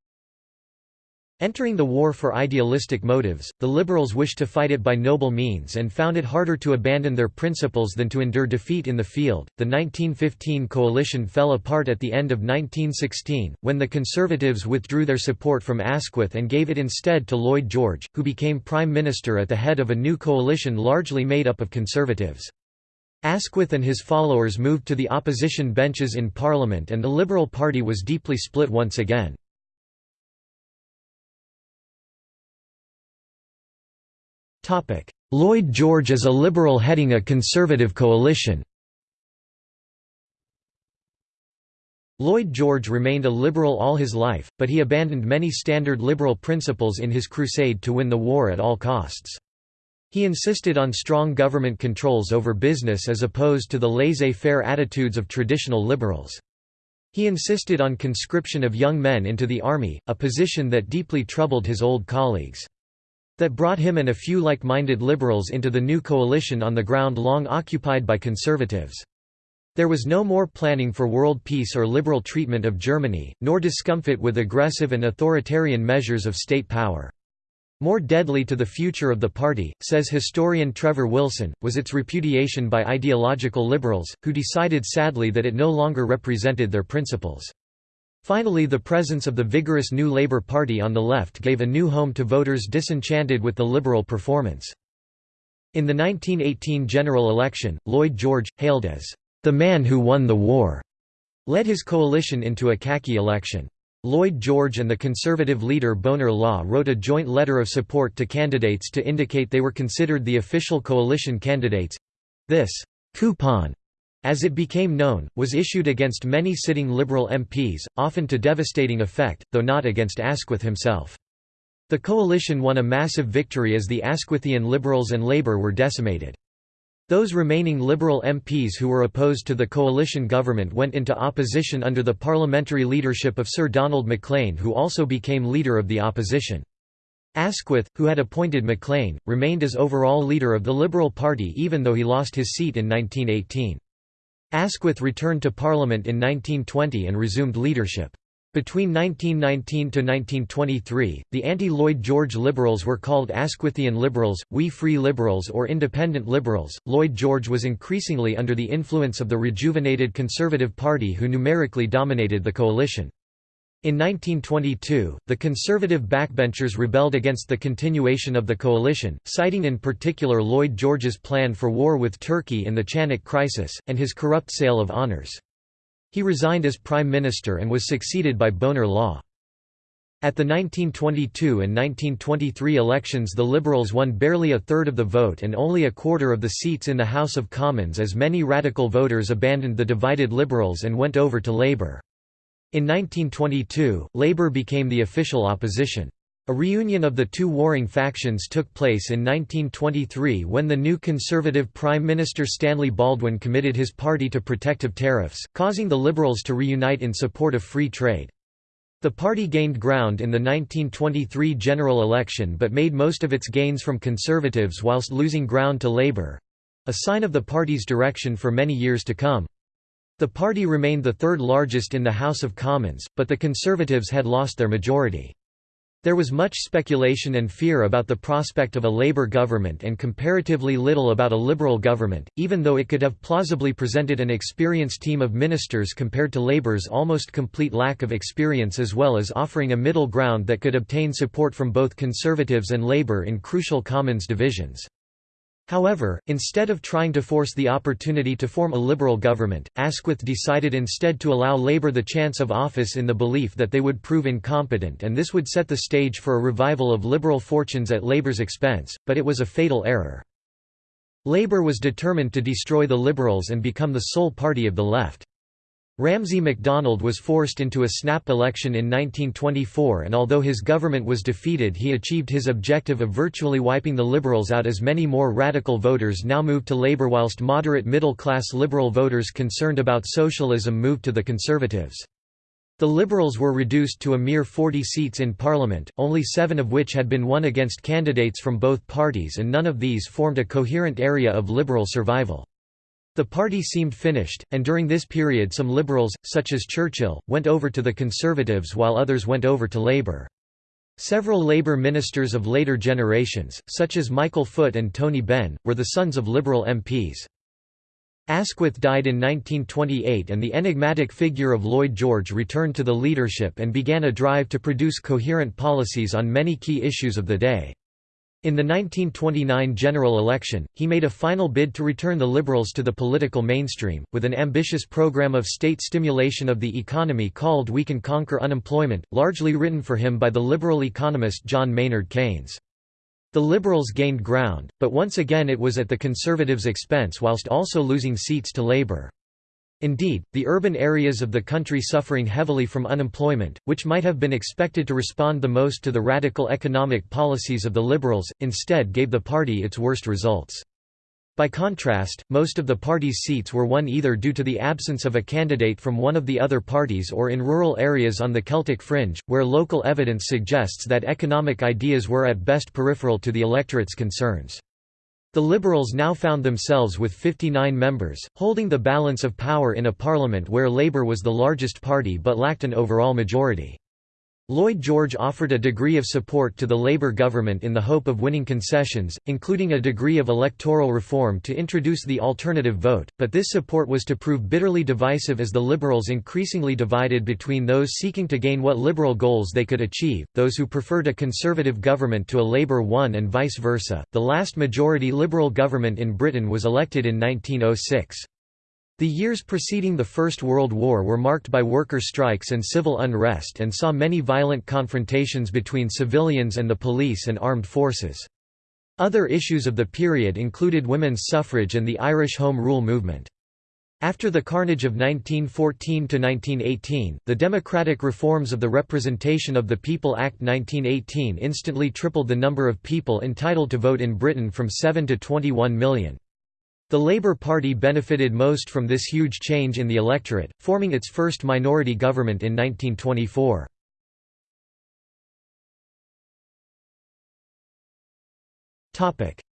S1: Entering the war for idealistic motives, the liberals wished to fight it by noble means and found it harder to abandon their principles than to endure defeat in the field. The 1915 coalition fell apart at the end of 1916, when the conservatives withdrew their support from Asquith and gave it instead to Lloyd George, who became prime minister at the head of a new coalition largely made up of conservatives. Asquith and his followers moved to the opposition benches in parliament and the Liberal Party
S2: was deeply split once again. Topic: Lloyd George as a liberal heading a conservative coalition. Lloyd
S1: George remained a liberal all his life, but he abandoned many standard liberal principles in his crusade to win the war at all costs. He insisted on strong government controls over business as opposed to the laissez-faire attitudes of traditional liberals. He insisted on conscription of young men into the army, a position that deeply troubled his old colleagues that brought him and a few like-minded liberals into the new coalition on the ground long occupied by conservatives. There was no more planning for world peace or liberal treatment of Germany, nor discomfort with aggressive and authoritarian measures of state power. More deadly to the future of the party, says historian Trevor Wilson, was its repudiation by ideological liberals, who decided sadly that it no longer represented their principles. Finally the presence of the vigorous New Labour Party on the left gave a new home to voters disenchanted with the Liberal performance. In the 1918 general election, Lloyd George, hailed as the man who won the war, led his coalition into a khaki election. Lloyd George and the conservative leader Bonar Law wrote a joint letter of support to candidates to indicate they were considered the official coalition candidates. This coupon as it became known, was issued against many sitting Liberal MPs, often to devastating effect, though not against Asquith himself. The coalition won a massive victory as the Asquithian Liberals and Labour were decimated. Those remaining Liberal MPs who were opposed to the coalition government went into opposition under the parliamentary leadership of Sir Donald MacLean who also became leader of the opposition. Asquith, who had appointed MacLean, remained as overall leader of the Liberal Party even though he lost his seat in 1918. Asquith returned to Parliament in 1920 and resumed leadership. Between 1919–1923, to the anti-Lloyd George Liberals were called Asquithian Liberals, Wee Free Liberals or Independent Liberals. Lloyd George was increasingly under the influence of the rejuvenated Conservative Party who numerically dominated the coalition. In 1922, the conservative backbenchers rebelled against the continuation of the coalition, citing in particular Lloyd George's plan for war with Turkey in the Chanak crisis, and his corrupt sale of honours. He resigned as prime minister and was succeeded by Bonar Law. At the 1922 and 1923 elections the Liberals won barely a third of the vote and only a quarter of the seats in the House of Commons as many radical voters abandoned the divided Liberals and went over to Labour. In 1922, Labour became the official opposition. A reunion of the two warring factions took place in 1923 when the new Conservative Prime Minister Stanley Baldwin committed his party to protective tariffs, causing the Liberals to reunite in support of free trade. The party gained ground in the 1923 general election but made most of its gains from Conservatives whilst losing ground to Labour—a sign of the party's direction for many years to come. The party remained the third largest in the House of Commons, but the Conservatives had lost their majority. There was much speculation and fear about the prospect of a Labour government and comparatively little about a Liberal government, even though it could have plausibly presented an experienced team of ministers compared to Labour's almost complete lack of experience as well as offering a middle ground that could obtain support from both Conservatives and Labour in crucial Commons divisions. However, instead of trying to force the opportunity to form a liberal government, Asquith decided instead to allow Labour the chance of office in the belief that they would prove incompetent and this would set the stage for a revival of liberal fortunes at Labour's expense, but it was a fatal error. Labour was determined to destroy the Liberals and become the sole party of the left. Ramsay MacDonald was forced into a snap election in 1924 and although his government was defeated he achieved his objective of virtually wiping the Liberals out as many more radical voters now moved to Labour whilst moderate middle-class Liberal voters concerned about socialism moved to the Conservatives. The Liberals were reduced to a mere 40 seats in Parliament, only seven of which had been won against candidates from both parties and none of these formed a coherent area of Liberal survival. The party seemed finished, and during this period some liberals, such as Churchill, went over to the Conservatives while others went over to Labour. Several Labour ministers of later generations, such as Michael Foot and Tony Benn, were the sons of Liberal MPs. Asquith died in 1928 and the enigmatic figure of Lloyd George returned to the leadership and began a drive to produce coherent policies on many key issues of the day. In the 1929 general election, he made a final bid to return the Liberals to the political mainstream, with an ambitious program of state stimulation of the economy called We Can Conquer Unemployment, largely written for him by the Liberal economist John Maynard Keynes. The Liberals gained ground, but once again it was at the Conservatives' expense whilst also losing seats to Labour. Indeed, the urban areas of the country suffering heavily from unemployment, which might have been expected to respond the most to the radical economic policies of the Liberals, instead gave the party its worst results. By contrast, most of the party's seats were won either due to the absence of a candidate from one of the other parties or in rural areas on the Celtic fringe, where local evidence suggests that economic ideas were at best peripheral to the electorate's concerns. The Liberals now found themselves with 59 members, holding the balance of power in a parliament where Labour was the largest party but lacked an overall majority. Lloyd George offered a degree of support to the Labour government in the hope of winning concessions, including a degree of electoral reform to introduce the alternative vote, but this support was to prove bitterly divisive as the Liberals increasingly divided between those seeking to gain what Liberal goals they could achieve, those who preferred a Conservative government to a Labour one and vice versa. The last majority Liberal government in Britain was elected in 1906. The years preceding the First World War were marked by worker strikes and civil unrest and saw many violent confrontations between civilians and the police and armed forces. Other issues of the period included women's suffrage and the Irish Home Rule movement. After the carnage of 1914–1918, the democratic reforms of the Representation of the People Act 1918 instantly tripled the number of people entitled to vote in Britain from 7 to 21 million. The Labour Party
S2: benefited most from this huge change in the electorate, forming its first minority government in 1924.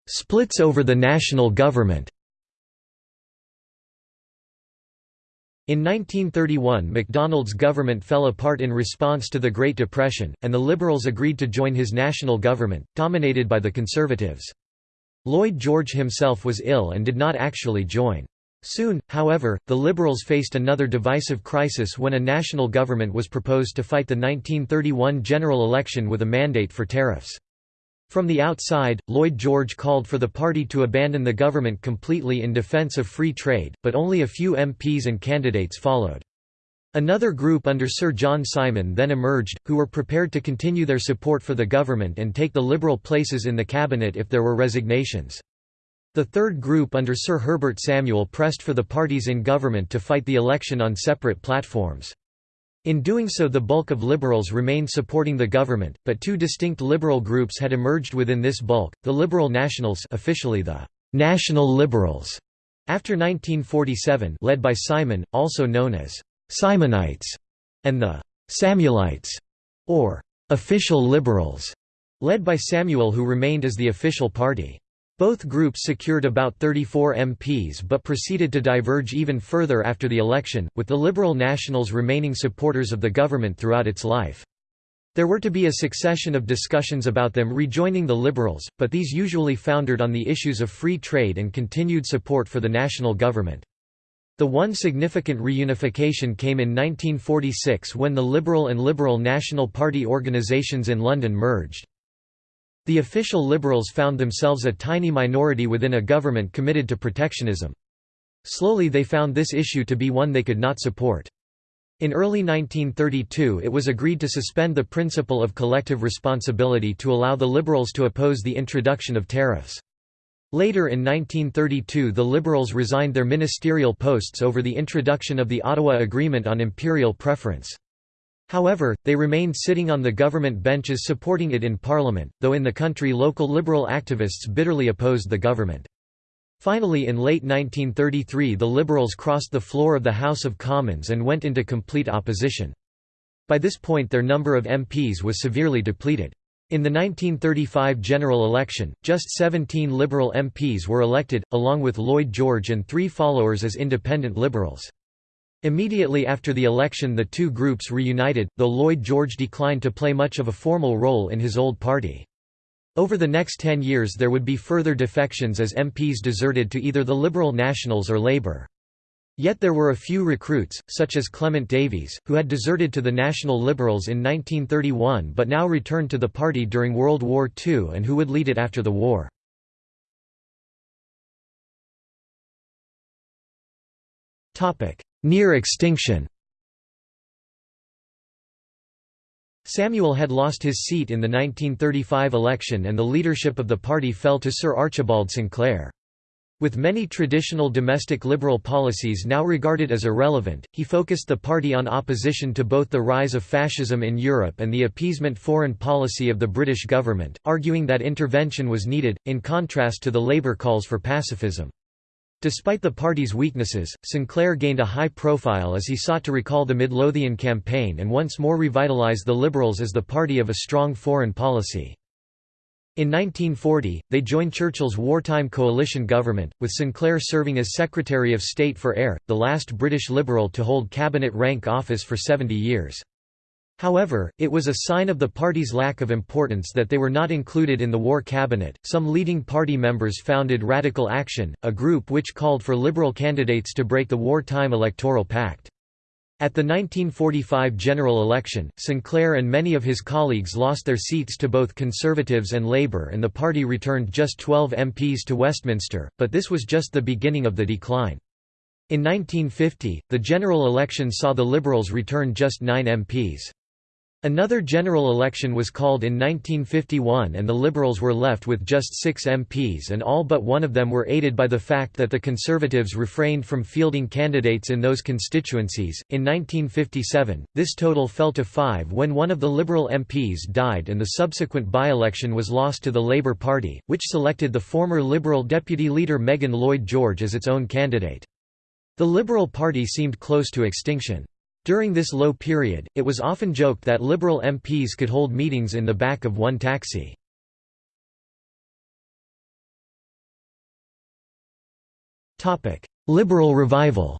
S2: Splits over the national government In 1931 MacDonald's government
S1: fell apart in response to the Great Depression, and the Liberals agreed to join his national government, dominated by the Conservatives. Lloyd George himself was ill and did not actually join. Soon, however, the Liberals faced another divisive crisis when a national government was proposed to fight the 1931 general election with a mandate for tariffs. From the outside, Lloyd George called for the party to abandon the government completely in defense of free trade, but only a few MPs and candidates followed. Another group under Sir John Simon then emerged, who were prepared to continue their support for the government and take the Liberal places in the cabinet if there were resignations. The third group under Sir Herbert Samuel pressed for the parties in government to fight the election on separate platforms. In doing so the bulk of Liberals remained supporting the government, but two distinct Liberal groups had emerged within this bulk, the Liberal Nationals officially the National Liberals, after 1947 led by Simon, also known as Simonites, and the Samuelites, or official liberals, led by Samuel who remained as the official party. Both groups secured about 34 MPs but proceeded to diverge even further after the election, with the Liberal Nationals remaining supporters of the government throughout its life. There were to be a succession of discussions about them rejoining the Liberals, but these usually foundered on the issues of free trade and continued support for the national government. The one significant reunification came in 1946 when the Liberal and Liberal National Party organisations in London merged. The official Liberals found themselves a tiny minority within a government committed to protectionism. Slowly they found this issue to be one they could not support. In early 1932 it was agreed to suspend the principle of collective responsibility to allow the Liberals to oppose the introduction of tariffs. Later in 1932 the Liberals resigned their ministerial posts over the introduction of the Ottawa Agreement on Imperial Preference. However, they remained sitting on the government benches supporting it in Parliament, though in the country local Liberal activists bitterly opposed the government. Finally in late 1933 the Liberals crossed the floor of the House of Commons and went into complete opposition. By this point their number of MPs was severely depleted. In the 1935 general election, just 17 Liberal MPs were elected, along with Lloyd George and three followers as independent Liberals. Immediately after the election the two groups reunited, though Lloyd George declined to play much of a formal role in his old party. Over the next ten years there would be further defections as MPs deserted to either the Liberal Nationals or Labour. Yet there were a few recruits, such as Clement Davies, who had deserted to the
S2: National Liberals in 1931 but now returned to the party during World War II and who would lead it after the war. Near extinction Samuel had lost his seat in the 1935 election and the
S1: leadership of the party fell to Sir Archibald Sinclair. With many traditional domestic liberal policies now regarded as irrelevant, he focused the party on opposition to both the rise of fascism in Europe and the appeasement foreign policy of the British government, arguing that intervention was needed, in contrast to the Labour calls for pacifism. Despite the party's weaknesses, Sinclair gained a high profile as he sought to recall the Midlothian campaign and once more revitalize the Liberals as the party of a strong foreign policy. In 1940, they joined Churchill's wartime coalition government, with Sinclair serving as Secretary of State for Air, the last British Liberal to hold cabinet rank office for 70 years. However, it was a sign of the party's lack of importance that they were not included in the war cabinet. Some leading party members founded Radical Action, a group which called for liberal candidates to break the wartime electoral pact. At the 1945 general election, Sinclair and many of his colleagues lost their seats to both Conservatives and Labour and the party returned just 12 MPs to Westminster, but this was just the beginning of the decline. In 1950, the general election saw the Liberals return just nine MPs. Another general election was called in 1951 and the Liberals were left with just six MPs and all but one of them were aided by the fact that the Conservatives refrained from fielding candidates in those constituencies. In 1957, this total fell to five when one of the Liberal MPs died and the subsequent by-election was lost to the Labour Party, which selected the former Liberal deputy leader Megan Lloyd George as its own candidate. The Liberal Party seemed close to extinction. During this low period, it was
S2: often joked that Liberal MPs could hold meetings in the back of one taxi. Liberal revival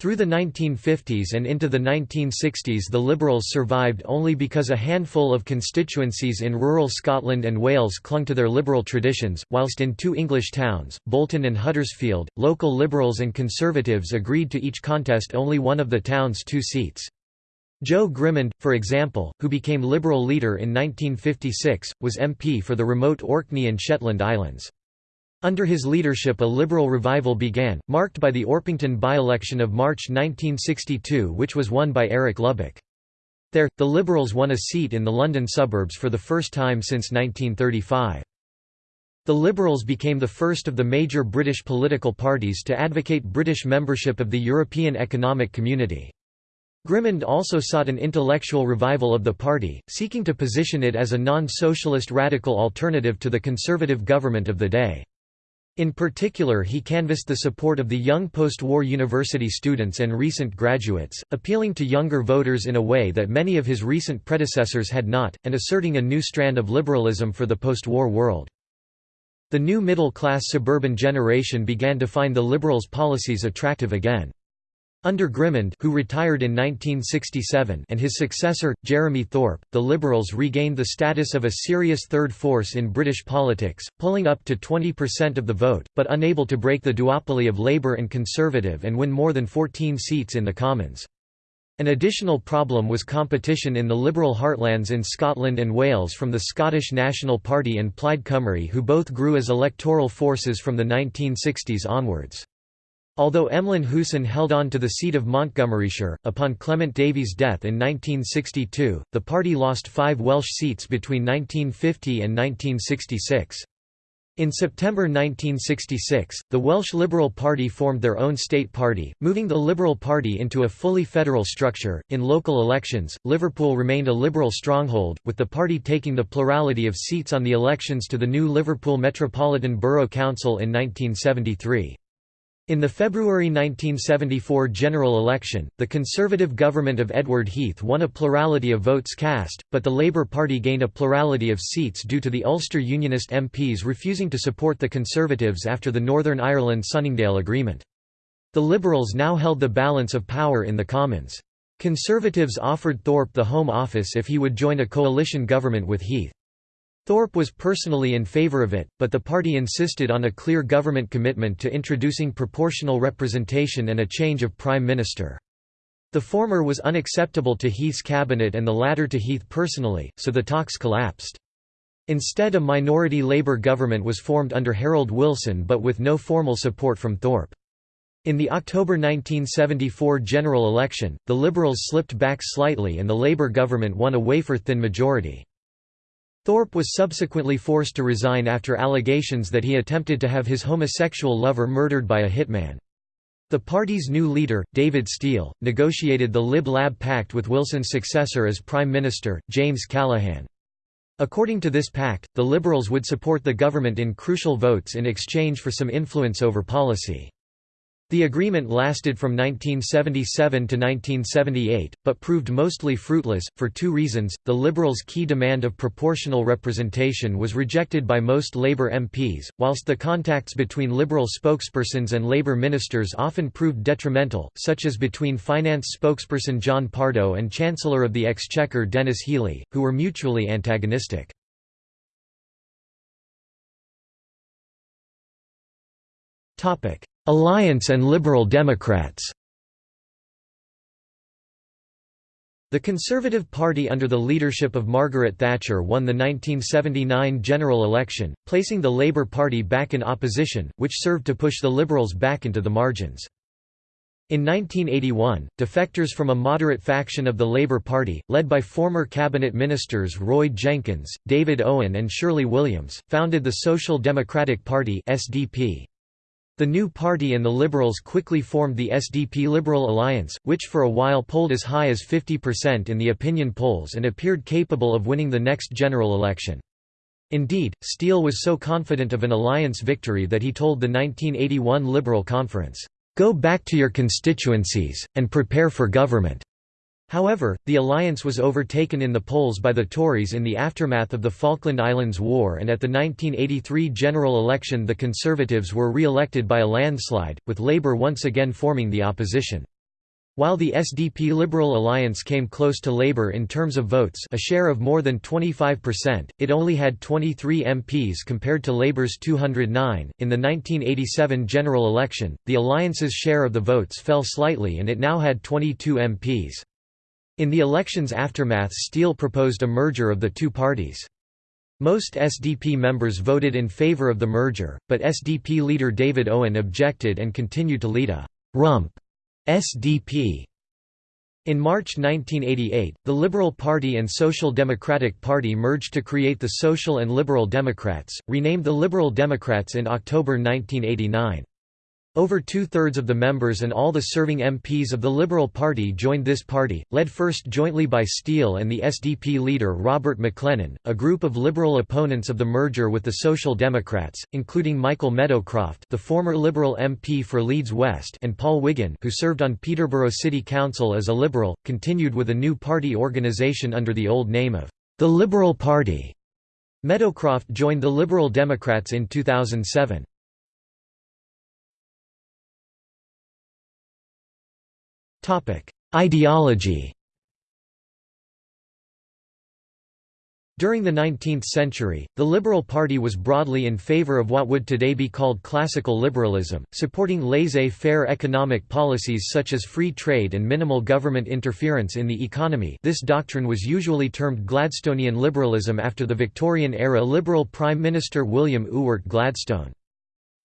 S2: Through the
S1: 1950s and into the 1960s the Liberals survived only because a handful of constituencies in rural Scotland and Wales clung to their Liberal traditions, whilst in two English towns, Bolton and Huddersfield, local Liberals and Conservatives agreed to each contest only one of the town's two seats. Jo Grimond, for example, who became Liberal leader in 1956, was MP for the remote Orkney and Shetland Islands. Under his leadership a liberal revival began, marked by the Orpington by-election of March 1962 which was won by Eric Lubbock. There, the Liberals won a seat in the London suburbs for the first time since 1935. The Liberals became the first of the major British political parties to advocate British membership of the European Economic Community. Grimond also sought an intellectual revival of the party, seeking to position it as a non-socialist radical alternative to the conservative government of the day. In particular he canvassed the support of the young post-war university students and recent graduates, appealing to younger voters in a way that many of his recent predecessors had not, and asserting a new strand of liberalism for the post-war world. The new middle-class suburban generation began to find the liberals' policies attractive again. Under Grimond who retired in 1967 and his successor, Jeremy Thorpe, the Liberals regained the status of a serious third force in British politics, pulling up to 20% of the vote, but unable to break the duopoly of Labour and Conservative and win more than 14 seats in the Commons. An additional problem was competition in the Liberal heartlands in Scotland and Wales from the Scottish National Party and Plaid Cymru who both grew as electoral forces from the 1960s onwards. Although Emlyn Hooson held on to the seat of Montgomeryshire, upon Clement Davies' death in 1962, the party lost five Welsh seats between 1950 and 1966. In September 1966, the Welsh Liberal Party formed their own state party, moving the Liberal Party into a fully federal structure. In local elections, Liverpool remained a Liberal stronghold, with the party taking the plurality of seats on the elections to the new Liverpool Metropolitan Borough Council in 1973. In the February 1974 general election, the Conservative government of Edward Heath won a plurality of votes cast, but the Labour Party gained a plurality of seats due to the Ulster Unionist MPs refusing to support the Conservatives after the Northern Ireland Sunningdale Agreement. The Liberals now held the balance of power in the Commons. Conservatives offered Thorpe the Home Office if he would join a coalition government with Heath. Thorpe was personally in favor of it, but the party insisted on a clear government commitment to introducing proportional representation and a change of prime minister. The former was unacceptable to Heath's cabinet and the latter to Heath personally, so the talks collapsed. Instead a minority Labour government was formed under Harold Wilson but with no formal support from Thorpe. In the October 1974 general election, the Liberals slipped back slightly and the Labour government won a wafer-thin majority. Thorpe was subsequently forced to resign after allegations that he attempted to have his homosexual lover murdered by a hitman. The party's new leader, David Steel, negotiated the Lib-Lab Pact with Wilson's successor as Prime Minister, James Callaghan. According to this pact, the Liberals would support the government in crucial votes in exchange for some influence over policy. The agreement lasted from 1977 to 1978, but proved mostly fruitless, for two reasons. The Liberals' key demand of proportional representation was rejected by most Labour MPs, whilst the contacts between Liberal spokespersons and Labour ministers often proved detrimental, such as between
S2: finance spokesperson John Pardoe and Chancellor of the Exchequer Denis Healey, who were mutually antagonistic. Topic Alliance and Liberal Democrats The Conservative Party under the leadership of Margaret
S1: Thatcher won the 1979 general election, placing the Labour Party back in opposition, which served to push the Liberals back into the margins. In 1981, defectors from a moderate faction of the Labour Party, led by former cabinet ministers Roy Jenkins, David Owen and Shirley Williams, founded the Social Democratic Party SDP. The new party and the Liberals quickly formed the SDP-Liberal alliance, which for a while polled as high as 50% in the opinion polls and appeared capable of winning the next general election. Indeed, Steel was so confident of an alliance victory that he told the 1981 Liberal Conference, "'Go back to your constituencies, and prepare for government. However, the alliance was overtaken in the polls by the Tories in the aftermath of the Falkland Islands War and at the 1983 general election the Conservatives were re-elected by a landslide, with Labour once again forming the opposition. While the SDP Liberal alliance came close to Labour in terms of votes a share of more than 25%, it only had 23 MPs compared to Labour's 209. In the 1987 general election, the alliance's share of the votes fell slightly and it now had 22 MPs. In the election's aftermath Steel proposed a merger of the two parties. Most SDP members voted in favor of the merger, but SDP leader David Owen objected and continued to lead a «rump» SDP. In March 1988, the Liberal Party and Social Democratic Party merged to create the Social and Liberal Democrats, renamed the Liberal Democrats in October 1989. Over two-thirds of the members and all the serving MPs of the Liberal Party joined this party, led first jointly by Steel and the SDP leader Robert Maclennan, a group of Liberal opponents of the merger with the Social Democrats, including Michael Meadowcroft the former Liberal MP for Leeds West and Paul Wiggin who served on Peterborough City Council as a Liberal, continued with a new party organisation under the old name of the Liberal
S2: Party. Meadowcroft joined the Liberal Democrats in 2007. Ideology
S1: During the 19th century, the Liberal Party was broadly in favor of what would today be called classical liberalism, supporting laissez-faire economic policies such as free trade and minimal government interference in the economy this doctrine was usually termed Gladstonian liberalism after the Victorian-era Liberal Prime Minister William Ewart Gladstone.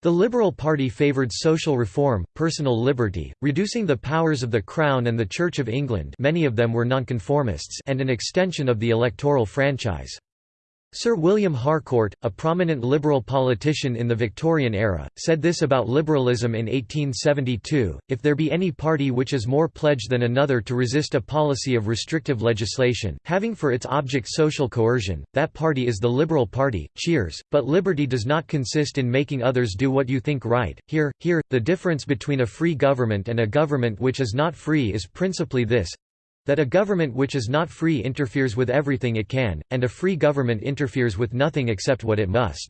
S1: The Liberal Party favoured social reform, personal liberty, reducing the powers of the Crown and the Church of England many of them were nonconformists and an extension of the electoral franchise. Sir William Harcourt, a prominent liberal politician in the Victorian era, said this about liberalism in 1872, if there be any party which is more pledged than another to resist a policy of restrictive legislation, having for its object social coercion, that party is the Liberal Party, cheers, but liberty does not consist in making others do what you think right, here, here, the difference between a free government and a government which is not free is principally this, that a government which is not free interferes with everything it can, and a free government interferes with nothing except what it must.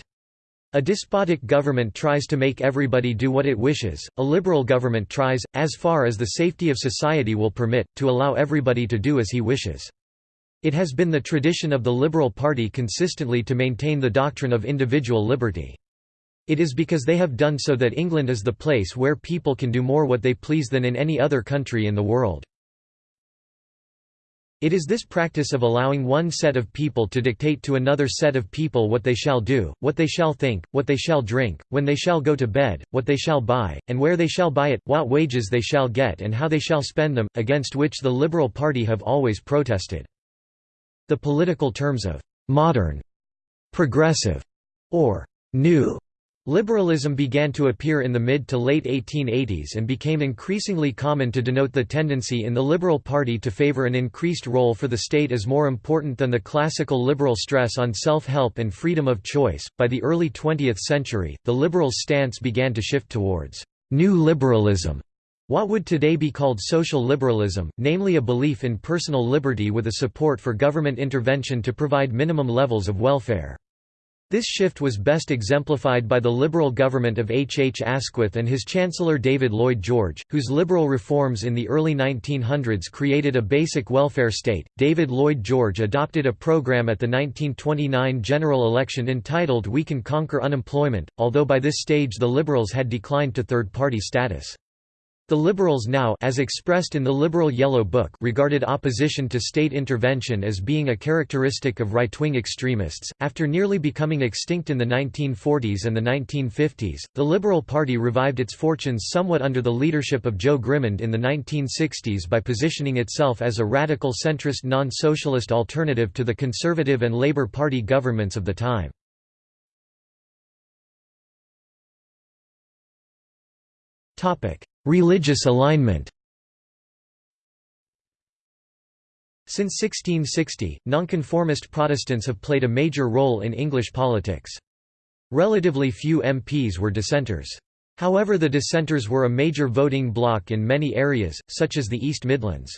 S1: A despotic government tries to make everybody do what it wishes, a liberal government tries, as far as the safety of society will permit, to allow everybody to do as he wishes. It has been the tradition of the Liberal Party consistently to maintain the doctrine of individual liberty. It is because they have done so that England is the place where people can do more what they please than in any other country in the world. It is this practice of allowing one set of people to dictate to another set of people what they shall do, what they shall think, what they shall drink, when they shall go to bed, what they shall buy, and where they shall buy it, what wages they shall get and how they shall spend them, against which the Liberal Party have always protested. The political terms of «modern», «progressive» or «new» Liberalism began to appear in the mid to late 1880s and became increasingly common to denote the tendency in the Liberal Party to favor an increased role for the state as more important than the classical liberal stress on self help and freedom of choice. By the early 20th century, the Liberals' stance began to shift towards new liberalism, what would today be called social liberalism, namely a belief in personal liberty with a support for government intervention to provide minimum levels of welfare. This shift was best exemplified by the Liberal government of H. H. Asquith and his Chancellor David Lloyd George, whose liberal reforms in the early 1900s created a basic welfare state. David Lloyd George adopted a program at the 1929 general election entitled We Can Conquer Unemployment, although by this stage the Liberals had declined to third party status. The Liberals now as expressed in the Liberal Yellow Book regarded opposition to state intervention as being a characteristic of right-wing extremists. After nearly becoming extinct in the 1940s and the 1950s, the Liberal Party revived its fortunes somewhat under the leadership of Jo Grimond in the 1960s by positioning itself as a radical centrist non-socialist alternative to the Conservative and Labour
S2: Party governments of the time. Religious alignment Since 1660, nonconformist Protestants
S1: have played a major role in English politics. Relatively few MPs were dissenters. However the dissenters were a major voting bloc in many areas, such as the East Midlands.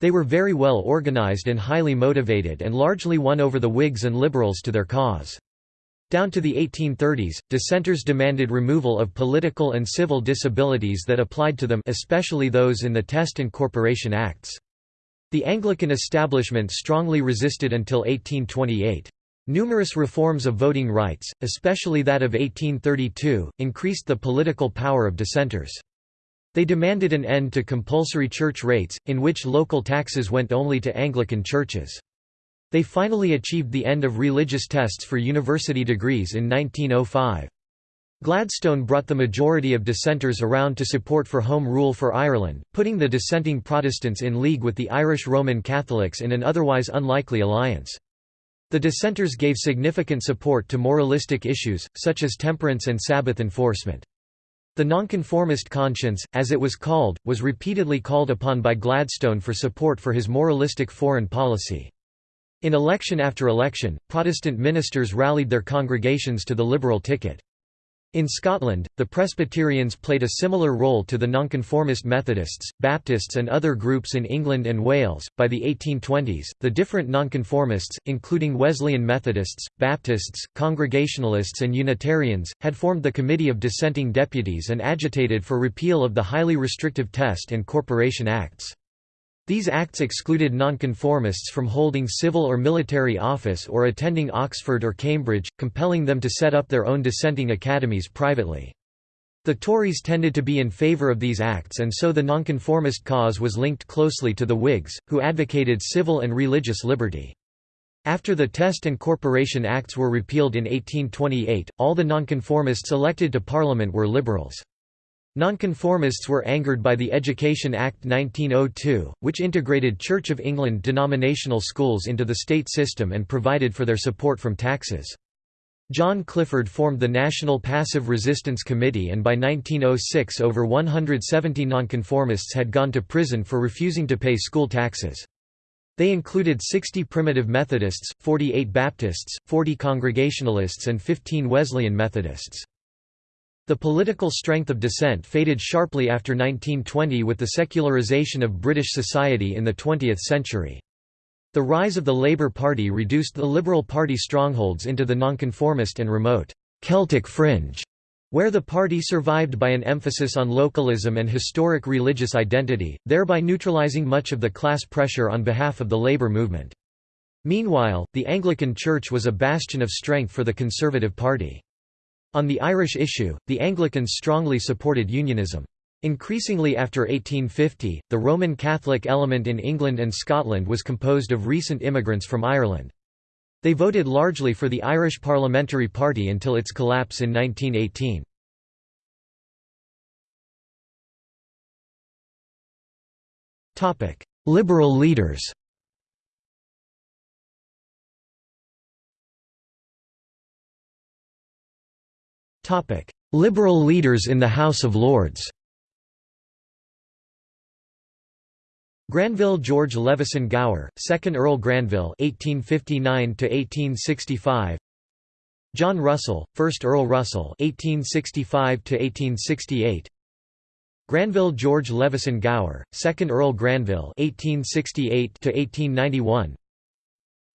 S1: They were very well organised and highly motivated and largely won over the Whigs and Liberals to their cause. Down to the 1830s, dissenters demanded removal of political and civil disabilities that applied to them especially those in the Test and Corporation Acts. The Anglican establishment strongly resisted until 1828. Numerous reforms of voting rights, especially that of 1832, increased the political power of dissenters. They demanded an end to compulsory church rates, in which local taxes went only to Anglican churches. They finally achieved the end of religious tests for university degrees in 1905. Gladstone brought the majority of dissenters around to support for Home Rule for Ireland, putting the dissenting Protestants in league with the Irish Roman Catholics in an otherwise unlikely alliance. The dissenters gave significant support to moralistic issues, such as temperance and Sabbath enforcement. The nonconformist conscience, as it was called, was repeatedly called upon by Gladstone for support for his moralistic foreign policy. In election after election, Protestant ministers rallied their congregations to the Liberal ticket. In Scotland, the Presbyterians played a similar role to the Nonconformist Methodists, Baptists, and other groups in England and Wales. By the 1820s, the different Nonconformists, including Wesleyan Methodists, Baptists, Congregationalists, and Unitarians, had formed the Committee of Dissenting Deputies and agitated for repeal of the highly restrictive Test and Corporation Acts. These acts excluded nonconformists from holding civil or military office or attending Oxford or Cambridge, compelling them to set up their own dissenting academies privately. The Tories tended to be in favour of these acts and so the nonconformist cause was linked closely to the Whigs, who advocated civil and religious liberty. After the Test and Corporation Acts were repealed in 1828, all the nonconformists elected to Parliament were liberals. Nonconformists were angered by the Education Act 1902, which integrated Church of England denominational schools into the state system and provided for their support from taxes. John Clifford formed the National Passive Resistance Committee and by 1906 over 170 nonconformists had gone to prison for refusing to pay school taxes. They included 60 Primitive Methodists, 48 Baptists, 40 Congregationalists and 15 Wesleyan Methodists. The political strength of dissent faded sharply after 1920 with the secularization of British society in the 20th century. The rise of the Labour Party reduced the Liberal Party strongholds into the nonconformist and remote Celtic fringe where the party survived by an emphasis on localism and historic religious identity, thereby neutralizing much of the class pressure on behalf of the labor movement. Meanwhile, the Anglican Church was a bastion of strength for the Conservative Party. On the Irish issue, the Anglicans strongly supported unionism. Increasingly after 1850, the Roman Catholic element in England and Scotland was composed of recent immigrants from Ireland. They
S2: voted largely for the Irish Parliamentary Party until its collapse in 1918. Liberal leaders Liberal leaders in the House of Lords
S1: Granville George Levison Gower, 2nd Earl Granville 1859 John Russell, 1st Earl Russell 1865 Granville George Levison Gower, 2nd Earl Granville 1868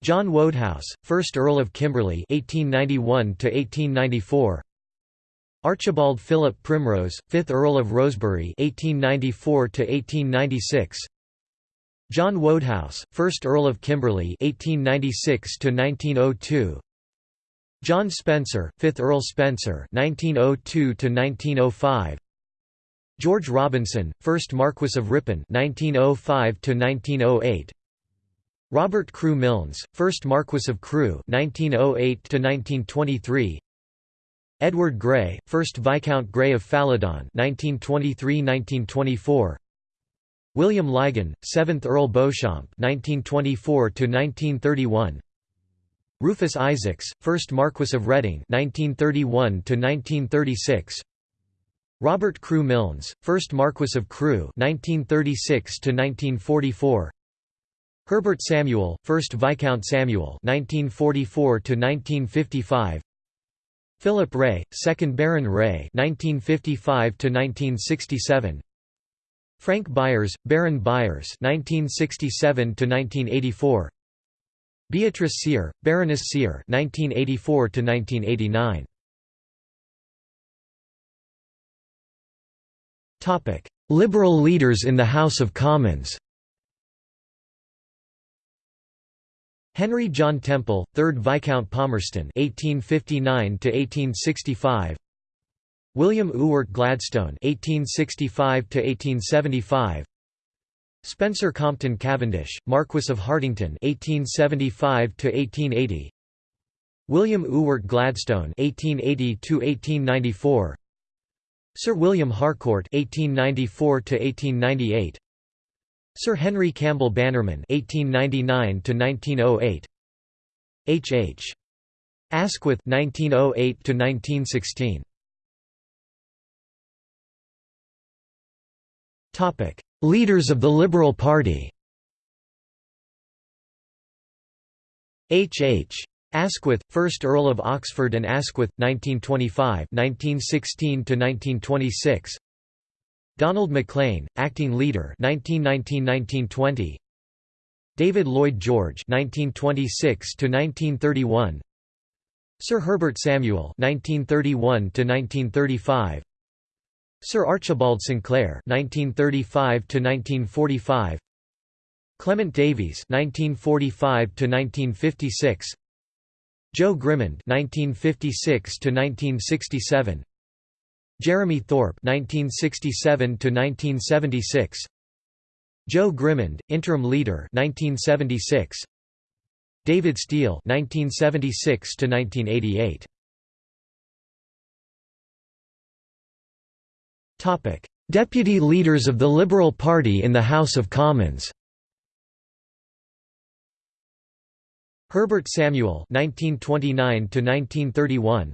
S1: John Wodehouse, 1st Earl of Kimberley 1891 1894 Archibald Philip Primrose, 5th Earl of Rosebery 1894 John Wodehouse, 1st Earl of Kimberley 1896 -1902. John Spencer, 5th Earl Spencer 1902 -1905. George Robinson, 1st Marquess of Ripon 1905 -1908. Robert Crewe Milnes, 1st Marquess of Crewe 1908 -1923. Edward Grey, 1st Viscount Grey of Fallodon (1923–1924), William Lygon, 7th Earl Beauchamp (1924–1931), Rufus Isaacs, 1st Marquess of Reading (1931–1936), Robert Crewe Milnes, 1st Marquess of Crewe (1936–1944). Herbert Samuel, 1st Viscount Samuel (1944–1955), Philip Rea, 2nd Baron Rea (1955–1967), Frank Byers, Baron Byers (1967–1984), Beatrice Seear, Baroness
S2: Seear (1984–1989). Topic: Liberal leaders in the House of Commons. Henry John Temple, 3rd Viscount Palmerston (1859–1865), William
S1: Ewart Gladstone (1865–1875), Spencer Compton Cavendish, Marquess of Hartington, (1875–1880), William Ewart Gladstone (1880–1894), Sir William Harcourt (1894–1898). Sir Henry Campbell Bannerman (1899–1908), H.
S2: H. Asquith (1908–1916). Topic: Leaders of the Liberal Party. H. H.
S1: Asquith, 1st Earl of Oxford and Asquith, 1925 1916 1926. Donald MacLean, acting leader 1919–1920 David Lloyd George 1926 to 1931 Sir Herbert Samuel 1931 to 1935 Sir Archibald Sinclair 1935 to 1945 Clement Davies 1945 to 1956 Jo Grimond 1956 to 1967 Jeremy Thorpe 1967 1976 Jo
S2: Grimond interim leader 1976 David Steel 1976 1988 Topic Deputy leaders of the Liberal Party in the House of Commons Herbert Samuel 1929 1931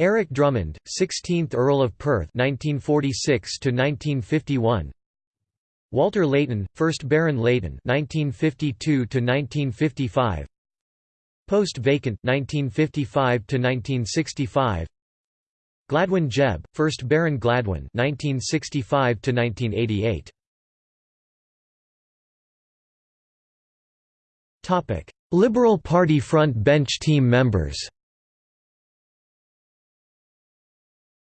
S1: Eric Drummond, 16th Earl of Perth 1946 1951 Walter Layton, 1st Baron Layton 1952 1955 Post vacant 1955
S2: 1965 Gladwyn Jebb, 1st Baron Gladwyn 1965 1988 Topic: Liberal Party front bench team members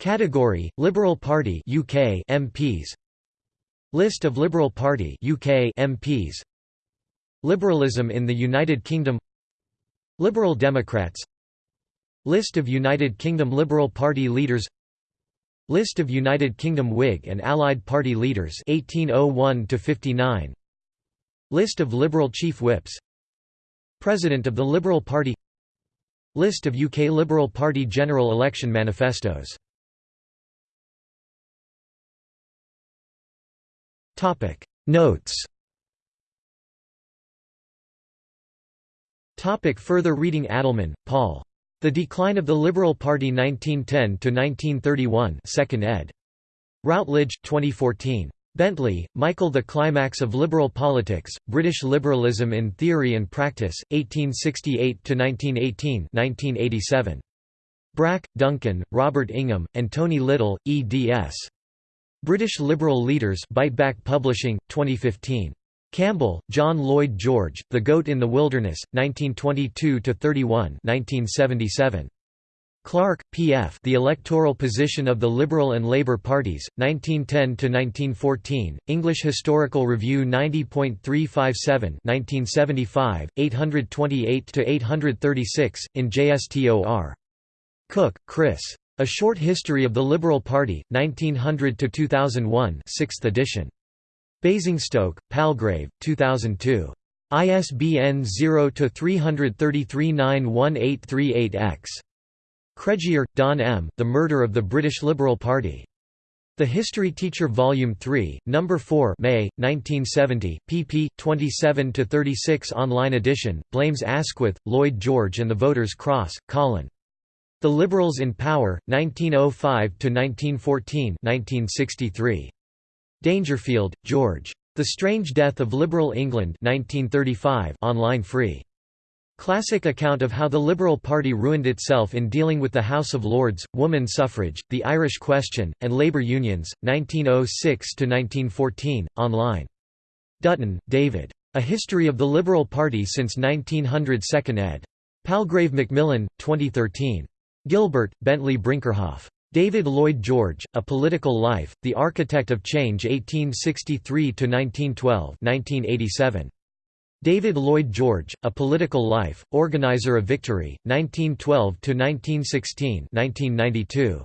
S2: Category: Liberal Party UK MPs. List of Liberal Party UK
S1: MPs. Liberalism in the United Kingdom. Liberal Democrats. List of United Kingdom Liberal Party leaders. List of United Kingdom Whig and Allied Party leaders 1801 to 59. List of Liberal chief whips. President of the Liberal Party.
S2: List of UK Liberal Party general election manifestos Topic Notes Topic further reading Adelman,
S1: Paul. The Decline of the Liberal Party 1910–1931 2nd ed. Routledge, 2014. Bentley, Michael The Climax of Liberal Politics, British Liberalism in Theory and Practice, 1868–1918 Brack, Duncan, Robert Ingham, and Tony Little, eds. British Liberal Leaders Biteback Publishing, 2015. Campbell, John Lloyd George, The Goat in the Wilderness, 1922–31 Clarke, P. F. The Electoral Position of the Liberal and Labour Parties, 1910–1914, English Historical Review 90.357 828–836, in JSTOR. Cook, Chris. A Short History of the Liberal Party, 1900–2001 6th edition. Basingstoke, Palgrave, 2002. ISBN 0-333-91838-X. Cregier, Don M. The Murder of the British Liberal Party. The History Teacher Volume 3, Number 4 May, 1970, pp. 27–36 online edition, blames Asquith, Lloyd George and the Voters' Cross, Colin. The Liberals in Power, 1905–1914 Dangerfield, George. The Strange Death of Liberal England 1935 online free. Classic account of how the Liberal Party ruined itself in dealing with the House of Lords, woman suffrage, the Irish question, and labour unions, 1906–1914, online. Dutton, David. A History of the Liberal Party since 1900 2nd ed. Palgrave Macmillan, 2013. Gilbert, Bentley Brinkerhoff. David Lloyd George, A Political Life, The Architect of Change 1863–1912 David Lloyd George, A Political Life, Organizer of Victory, 1912–1916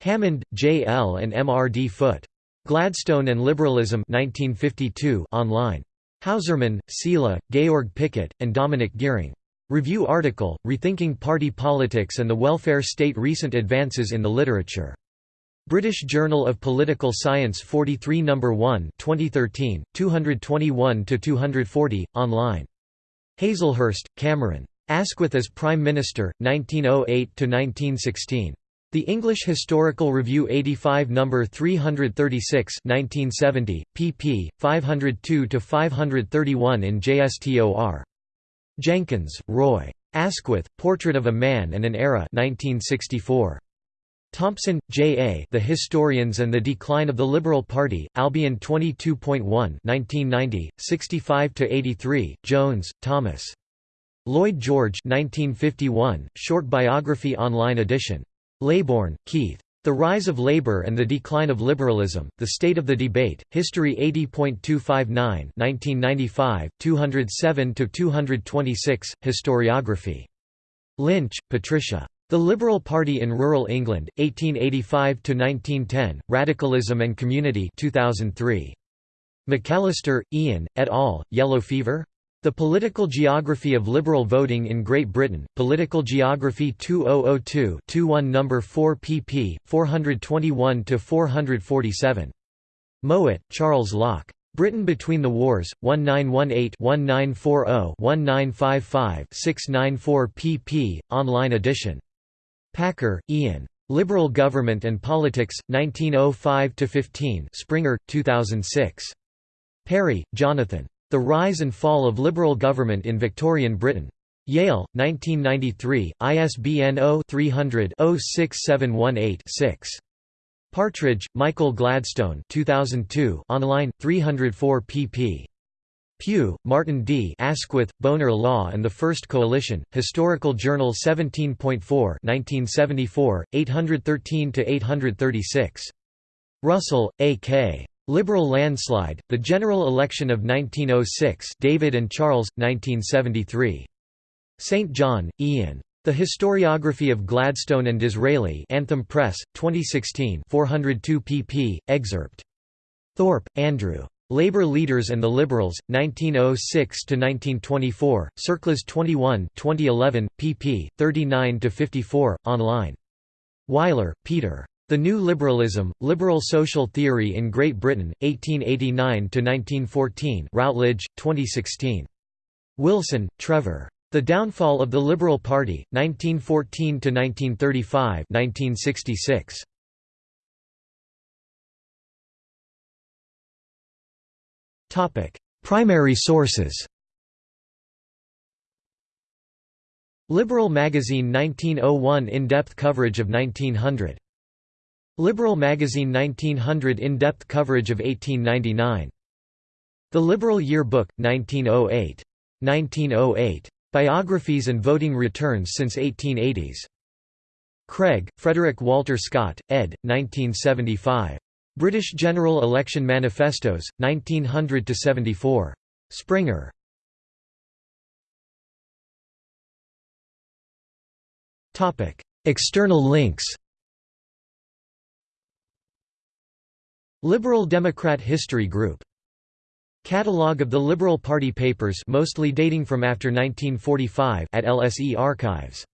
S1: Hammond, J. L. and M. R. D. Foote. Gladstone and Liberalism 1952 online. Häusermann, Silja, Georg Picot, and Dominik Geering. Review article, Rethinking Party Politics and the Welfare State Recent Advances in the Literature. British Journal of Political Science 43 No. 1 2013, 221–240, online. Hazlehurst, Cameron. Asquith as Prime Minister, 1908–1916. The English Historical Review 85 No. 336 1970, pp. 502–531 in JSTOR. Jenkins, Roy. Asquith, Portrait of a Man and an Era 1964. Thompson, J. A. The Historians and the Decline of the Liberal Party, Albion 22.1 65–83, Jones, Thomas. Lloyd George 1951, Short Biography online edition. Laybourn, Keith. The Rise of Labor and the Decline of Liberalism, The State of the Debate, History 80.259 207–226, Historiography. Lynch, Patricia. The Liberal Party in Rural England, 1885–1910, Radicalism and Community 2003. McAllister, Ian, et al., Yellow Fever? The Political Geography of Liberal Voting in Great Britain, Political Geography 2002-21 No. 4 pp. 421–447. Mowat, Charles Locke. Britain Between the Wars, 1918-1940-1955-694 pp. Online edition. Packer, Ian. Liberal Government and Politics, 1905–15 Springer, 2006. Perry, Jonathan. The Rise and Fall of Liberal Government in Victorian Britain. Yale, 1993, ISBN 0-300-06718-6. Partridge, Michael Gladstone 2002, online, 304 pp. Pugh, Martin D. Asquith, Bonar Law and the First Coalition, Historical Journal 17.4 813–836. Russell, A. K. Liberal landslide, the general election of 1906 David and Charles, 1973. St. John, Ian. The Historiography of Gladstone and Disraeli Anthem Press, 2016 402 pp. excerpt. Thorpe, Andrew. Labour Leaders and the Liberals, 1906–1924, Circles 21 2011, pp. 39–54, online. Weiler, Peter. The New Liberalism, Liberal Social Theory in Great Britain, 1889–1914 Routledge, 2016. Wilson, Trevor. The Downfall of the Liberal Party,
S2: 1914–1935 1966. Primary sources Liberal
S1: Magazine 1901 in-depth coverage of 1900 Liberal Magazine 1900 in-depth coverage of 1899. The Liberal Yearbook, 1908. 1908. Biographies and Voting Returns since 1880s. Craig, Frederick Walter Scott, ed. 1975.
S2: British General Election Manifestos, 1900–74. Springer. External links Liberal Democrat History Group Catalogue of the Liberal Party papers mostly dating from after 1945 at LSE Archives